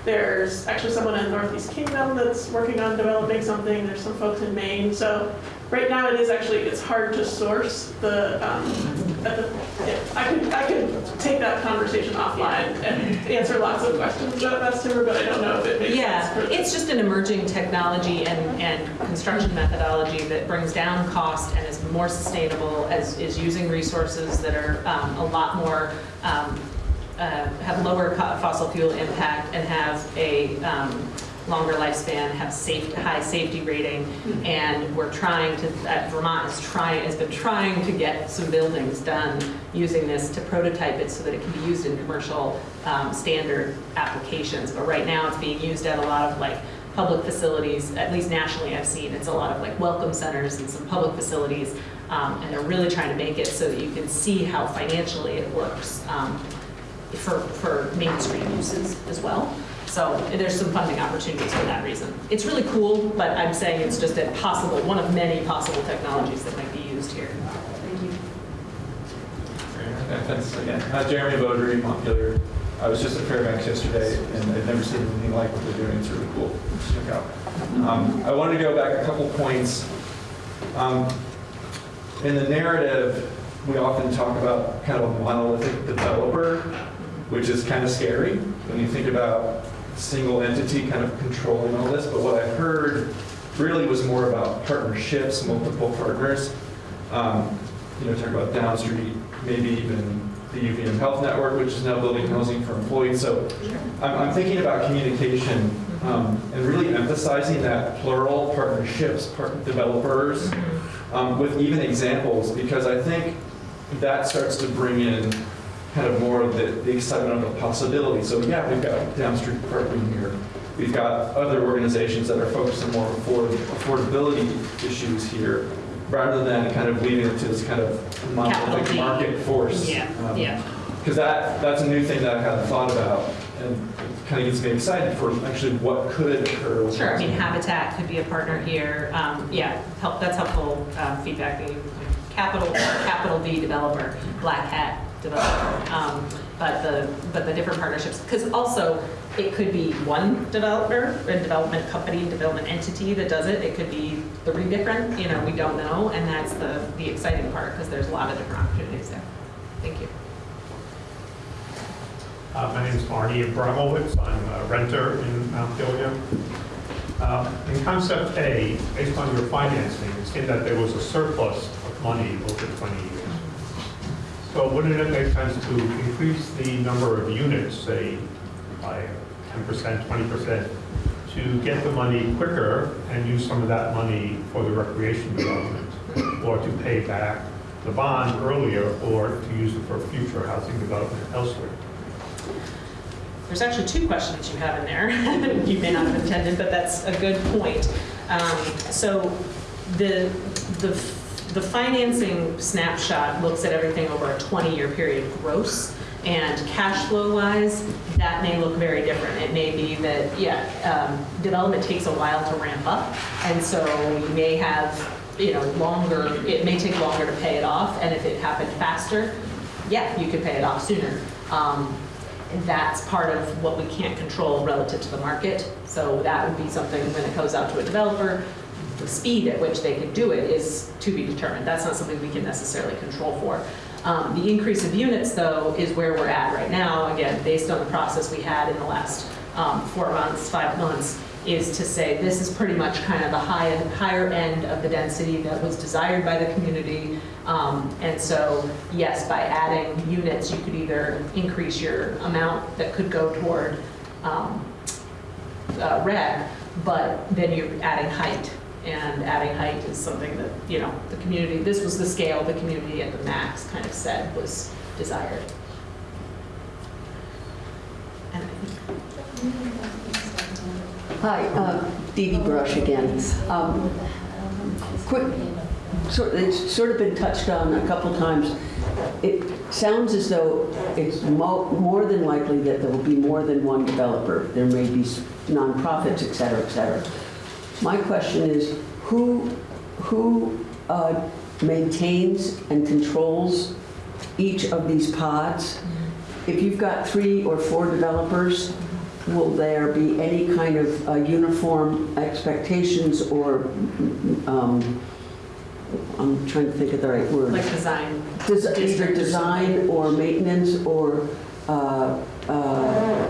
there's actually someone in Northeast Kingdom that's working on developing something. There's some folks in Maine. So right now, it is actually, it's hard to source the, um, the- yeah, I could, I could take that conversation offline and answer lots of questions about mass timber, but I don't know if it makes sense. Yeah, it's just an emerging technology and, and construction methodology that brings down cost and is more sustainable, as, is using resources that are um, a lot more, um, uh, have lower fossil fuel impact and have a um, longer lifespan, have safe, high safety rating. And we're trying to, uh, Vermont is trying, has been trying to get some buildings done using this to prototype it so that it can be used in commercial um, standard applications. But right now, it's being used at a lot of like public facilities, at least nationally I've seen. It's a lot of like welcome centers and some public facilities. um, And they're really trying to make it so that you can see how financially it works um, for, for mainstream uses as well. So there's some funding opportunities for that reason. It's really cool, but I'm saying it's just a possible, one of many possible technologies that might be used here. Thank you. Yeah, Thanks again. Uh, Jeremy Beaudry, Montpelier. I was just at Fairbanks yesterday, and I've never seen anything like what they're doing. It's really cool. Check out. Um, I wanted to go back a couple points. Um, in the narrative, we often talk about kind of a monolithic developer, which is kind of scary when you think about a single entity kind of controlling all this. But what I heard really was more about partnerships, multiple partners. Um, you know, talk about Downstreet, maybe even the UVM Health Network, which is now building housing for employees. So I'm, I'm thinking about communication um, and really emphasizing that plural partnerships, part developers, um, with even examples, because I think that starts to bring in kind of more of the, the excitement of the possibility. So yeah, we've got Downstreet partnering here. We've got other organizations that are focused on more afford, affordability issues here, rather than kind of leaving it to this kind of monolithic market force. Yeah, Um, yeah. Because that, that's a new thing that I hadn't thought about, and it kind of gets me excited for actually what could occur. Sure, I mean. Habitat could be a partner here. Um, Yeah, help, that's helpful um, feedback. Capital, capital D developer, Black Hat developer. Um, But the, but the different partnerships, because also, it could be one developer, a development company, development entity that does it. It could be three different, you know, we don't know, and that's the, the exciting part, because there's a lot of different opportunities there. Thank you. Uh, My name is Arnie Abramowitz. I'm a renter in Montpelier. Um, In concept A, based on your financing, it seemed that there was a surplus of money over 20 years. So wouldn't it make sense to increase the number of units, say, by 10%, 20%, to get the money quicker and use some of that money for the recreation development, or to pay back the bond earlier, or to use it for future housing development elsewhere? There's actually two questions you have in there. You may not have intended, but that's a good point. Um, So the, the, the financing snapshot looks at everything over a 20-year period gross. And cash flow wise, that may look very different. It may be that, yeah, um, development takes a while to ramp up. And so you may have, you know, longer, it may take longer to pay it off. And if it happened faster, yeah, you could pay it off sooner. Um, that's part of what we can't control relative to the market. So that would be something when it goes out to a developer, the speed at which they can do it is to be determined. That's not something we can necessarily control for. Um, the increase of units, though, is where we're at right now. Again, based on the process we had in the last um, four months, five months, is to say this is pretty much kind of the high, higher end of the density that was desired by the community. Um, and so, yes, by adding units, you could either increase your amount that could go toward um, uh, but then you're adding height. And adding height is something that, you know, the community, this was the scale the community at the max kind of said was desired. Hi, uh, Dee Dee Brush again. Um, Quick, sort- it's sort of been touched on a couple times. It sounds as though it's mo- more than likely that there will be more than one developer. There may be nonprofits, et cetera, et cetera. My question is, who, who uh, maintains and controls each of these pods? If you've got three or four developers, will there be any kind of uh, uniform expectations or, um, I'm trying to think of the right word. like design. Des- Either design or maintenance or uh, uh,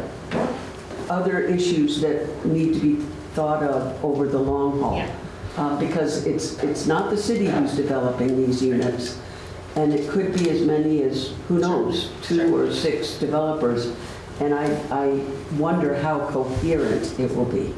other issues that need to be thought of over the long haul. Yeah. Uh, Because it's, it's not the city who's developing these units, and it could be as many as, who knows, two or six developers. And I, I wonder how coherent it will be.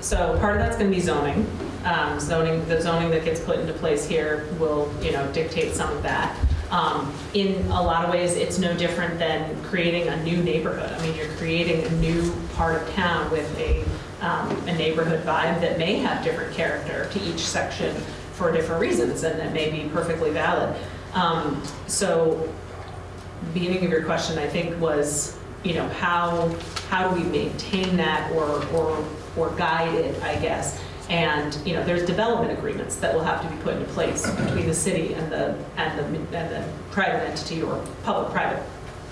So part of that's going to be zoning. Um, Zoning, the zoning that gets put into place here will, you know, dictate some of that. Um, In a lot of ways, it's no different than creating a new neighborhood. I mean, you're creating a new part of town with a, um, a neighborhood vibe that may have different character to each section for different reasons, and that may be perfectly valid. Um, So beginning of your question, I think, was, you know, how, how do we maintain that or, or, or guide it, I guess? And, you know, there's development agreements that will have to be put into place between the city and the, and the, and the private entity or public-private,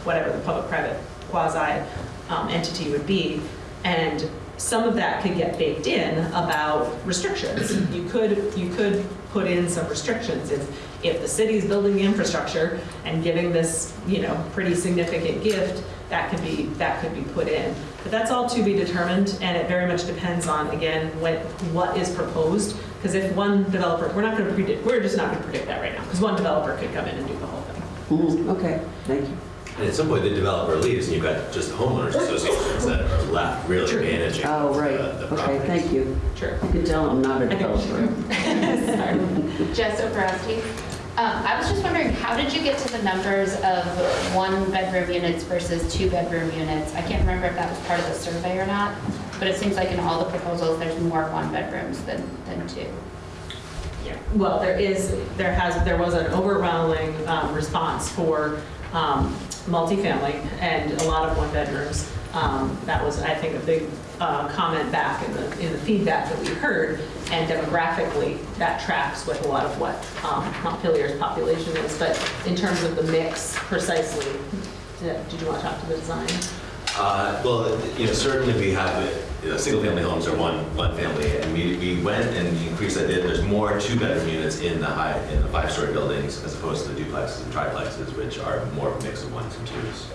whatever the public-private quasi um, entity would be. And some of that could get baked in about restrictions. You could, you could put in some restrictions if, if the city's building the infrastructure and giving this, you know, pretty significant gift, that could be, that could be put in. But that's all to be determined, and it very much depends on, again, what, what is proposed. Because if one developer, we're not going to predict, we're just not going to predict that right now, because one developer could come in and do the whole thing. Mhm, Okay, thank you. And at some point, the developer leaves, and you've got just homeowners associations that are left really True. managing Oh, right, the the okay, properties. thank you. Sure. You can tell I'm not a developer. Jess Obrowski. Um, I was just wondering, how did you get to the numbers of one-bedroom units versus two-bedroom units? I can't remember if that was part of the survey or not, but it seems like in all the proposals, there's more one-bedrooms than, than two. Yeah. Well, there is, there has, there was an overwhelming um, response for um, multifamily and a lot of one-bedrooms. Um, That was, I think, a big uh, comment back in the, in the feedback that we heard. And demographically, that tracks with a lot of what um, Montpelier's population is. But in terms of the mix precisely, did did you want to talk to the design? Uh, Well, you know, certainly we have, you know, single-family homes are one, one family, and we, we went and increased that, there's more two-bedroom units in the high, in the five-story buildings as opposed to the duplexes and triplexes, which are more of a mix of ones and twos.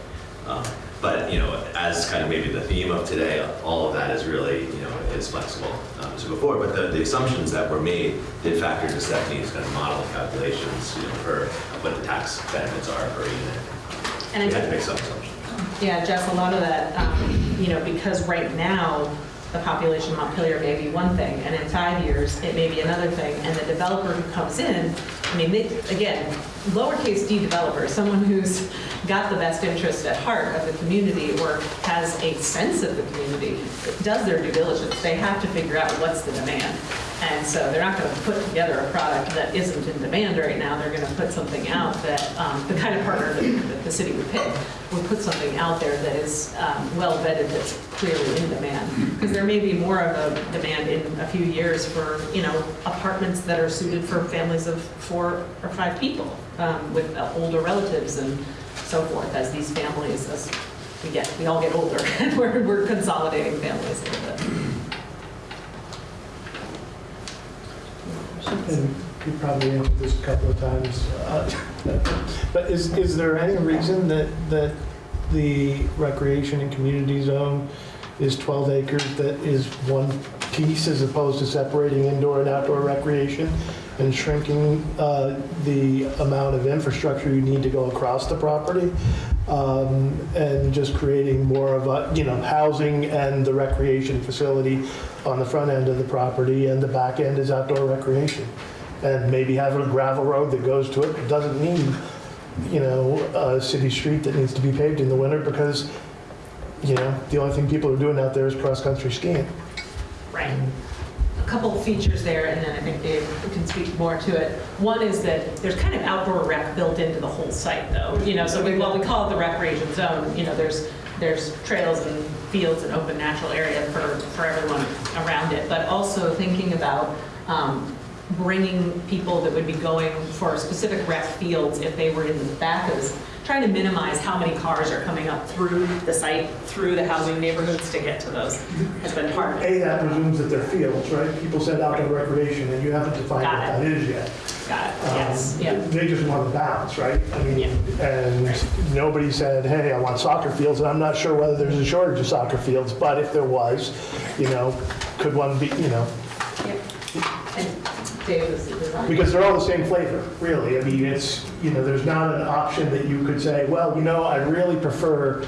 Um, But, you know, as kind of maybe the theme of today, all of that is really, you know, is flexible um, as before, but the, the assumptions that were made did factor into Stephanie's kind of model calculations, you know, for what the tax benefits are per unit. And We had to make some assumptions. Yeah, Jeff, a lot of that, um, you know, because right now, the population of Montpelier may be one thing, and in five years, it may be another thing, and the developer who comes in, I mean, they, again, lowercase d developer, someone who's got the best interest at heart of the community or has a sense of the community, does their due diligence, they have to figure out what's the demand. And so they're not going to put together a product that isn't in demand right now. They're going to put something out that, um, the kind of partner that that the city would pick, would put something out there that is um, well vetted, that's clearly in demand. Because there may be more of a demand in a few years for, you know, apartments that are suited for families of four or five people um, with uh, older relatives and so forth, as these families, as we get, we all get older, and we're, we're consolidating families a little bit. And you probably answered this a couple of times. uh, But is, is there any reason that, that the recreation and community zone is 12 acres that is one piece as opposed to separating indoor and outdoor recreation and shrinking uh, the amount of infrastructure you need to go across the property? Um, And just creating more of a, you know, housing and the recreation facility on the front end of the property and the back end is outdoor recreation? and maybe have a gravel road that goes to it. It doesn't mean, you know, a city street that needs to be paved in the winter because, you know, the only thing people are doing out there is cross-country skiing. Right. Couple features there, and then I think Dave can speak more to it. One is that there's kind of outdoor rec built into the whole site, though. You know, so we, we call it the recreation zone, you know, there's, there's trails and fields and open natural area for, for everyone around it. But also thinking about um, bringing people that would be going for specific rec fields if they were in the back of trying to minimize how many cars are coming up through the site, through the housing neighborhoods to get to those, has been it. A, that presumes that they're fields, right? People said outdoor recreation, and you haven't defined what it. that is yet. Got it, Um, yes, yeah. They just want the balance, right? I mean, and nobody said, hey, I want soccer fields, and I'm not sure whether there's a shortage of soccer fields, but if there was, you know, could one be, you know, And The. Because they're all the same flavor, really. I mean, it's, you know, there's not an option that you could say, well, you know, I really prefer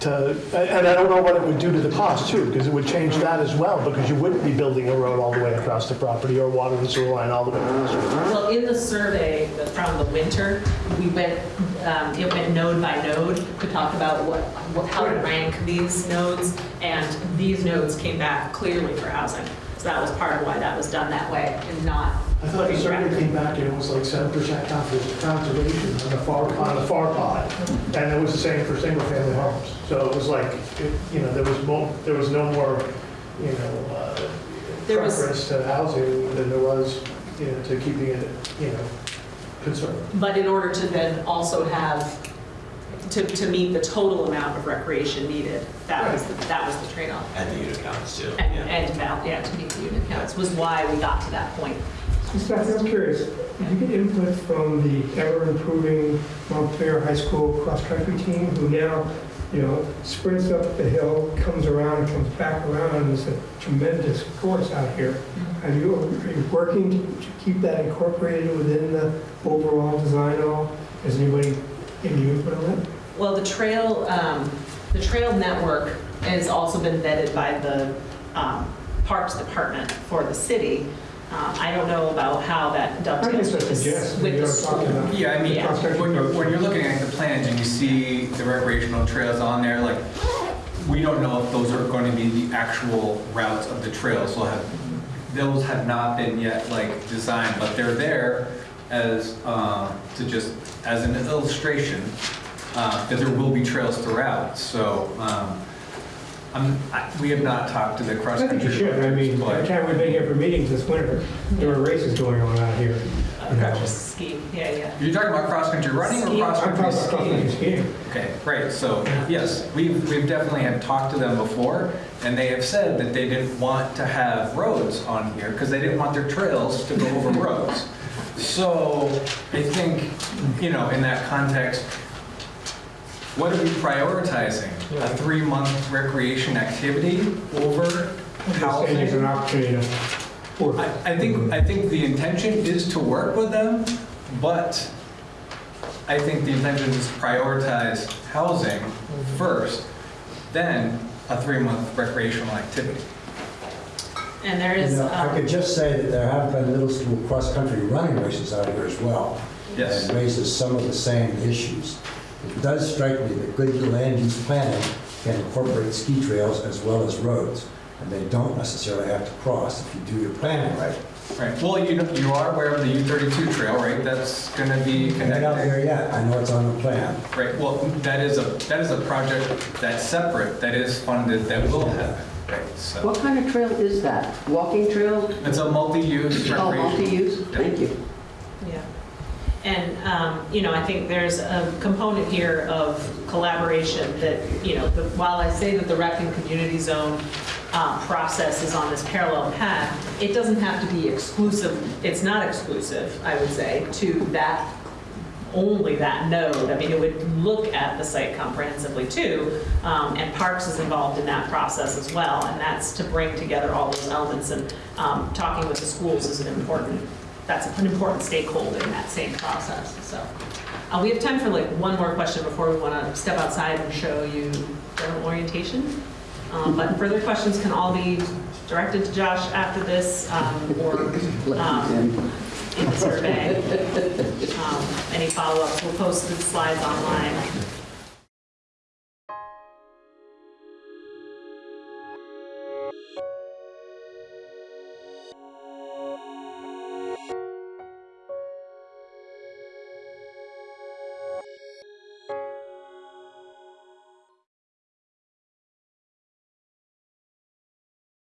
to, and I don't know what it would do to the cost too, because it would change that as well, because you wouldn't be building a road all the way across the property or water and sewer line all the way across. Well, in the survey from the winter, we went, um, it went node by node to talk about what, what- how to rank these nodes, and these nodes came back clearly for housing. So that was part of why that was done that way, and not I thought the survey came back and it was like seven percent conservation on the far, on the far pod. And it was the same for single-family homes. So it was like, it- you know, there was more, there was no more, you know, uh, There was- preference to housing than there was, you know, to keeping it, you know, conservative. But in order to then also have, to, to meet the total amount of recreation needed, that was, the- that was the trade-off. And the unit counts too. And, yeah. and, val- yeah, to meet the unit counts, was why we got to that point. Stephanie, I'm curious, did you get input from the ever-improving Montpelier High School cross-country team who now, you know, sprints up the hill, comes around, comes back around, and it's a tremendous course out here. Mm-hmm. Are you, are you working to to keep that incorporated within the overall design at all? Has anybody given you input on that? Well, the trail, um, the trail network has also been vetted by the um, Parks Department for the city. Um, I don't know about how that I dovetails with the, suggest, with the school. Yeah, I mean, Yeah. when you're, when you're looking at the plans and you see the recreational trails on there, like, we don't know if those are going to be the actual routes of the trails. So have, those have not been yet like designed, but they're there as, uh, to just, as an illustration, uh, that there will be trails throughout. So, um, I'm, I, we have not talked to the cross-country. think you should, I mean, every time we've been here for meetings this winter, there were races going on out here. you know. Just ski, yeah, yeah. You're talking about cross-country running or Skiing. I'm cross-country talking cross-country skiing? skiing. Okay, right, so, yes, we've, we've definitely have talked to them before, and they have said that they didn't want to have roads on here, because they didn't want their trails to go over roads. So, I think, you know, in that context, what are we prioritizing? A three-month recreation activity over I'm just an opportunity to work. I, I think, I think the intention is to work with them, but I think the intention is to prioritize housing first, then a three-month recreational activity. And there You is, know, I um, could just say that there have been middle school cross-country running races out here as well. Yes. And raises some of the same issues. It does strike me that good land use planning can incorporate ski trails as well as roads. and they don't necessarily have to cross if you do your planning right. Right, well, you, know- you are aware of the U-32 trail, right? That's going to be Not out connected. there yet, I know it's on the plan. Right, well, that is a, that is a project that's separate, that is funded, that will happen, right? So What kind of trail is that? Walking trail? it's a multi-use Oh, multi-use? Thank you. And, um, you know, I think there's a component here of collaboration that, you know, the- while I say that the rec and community zone um, process is on this parallel path, it doesn't have to be exclusive, it's not exclusive, I would say, to that, only that node. I mean, it would look at the site comprehensively too, um, and Parks is involved in that process as well, and that's to bring together all those elements, and um, talking with the schools is an important, that's an important stakeholder in that same process, so. Uh, We have time for like one more question before we want to step outside and show you general orientation. Um, But further questions can all be directed to Josh after this, um, or um, in the survey. Um, Any follow-ups, we'll post the slides online.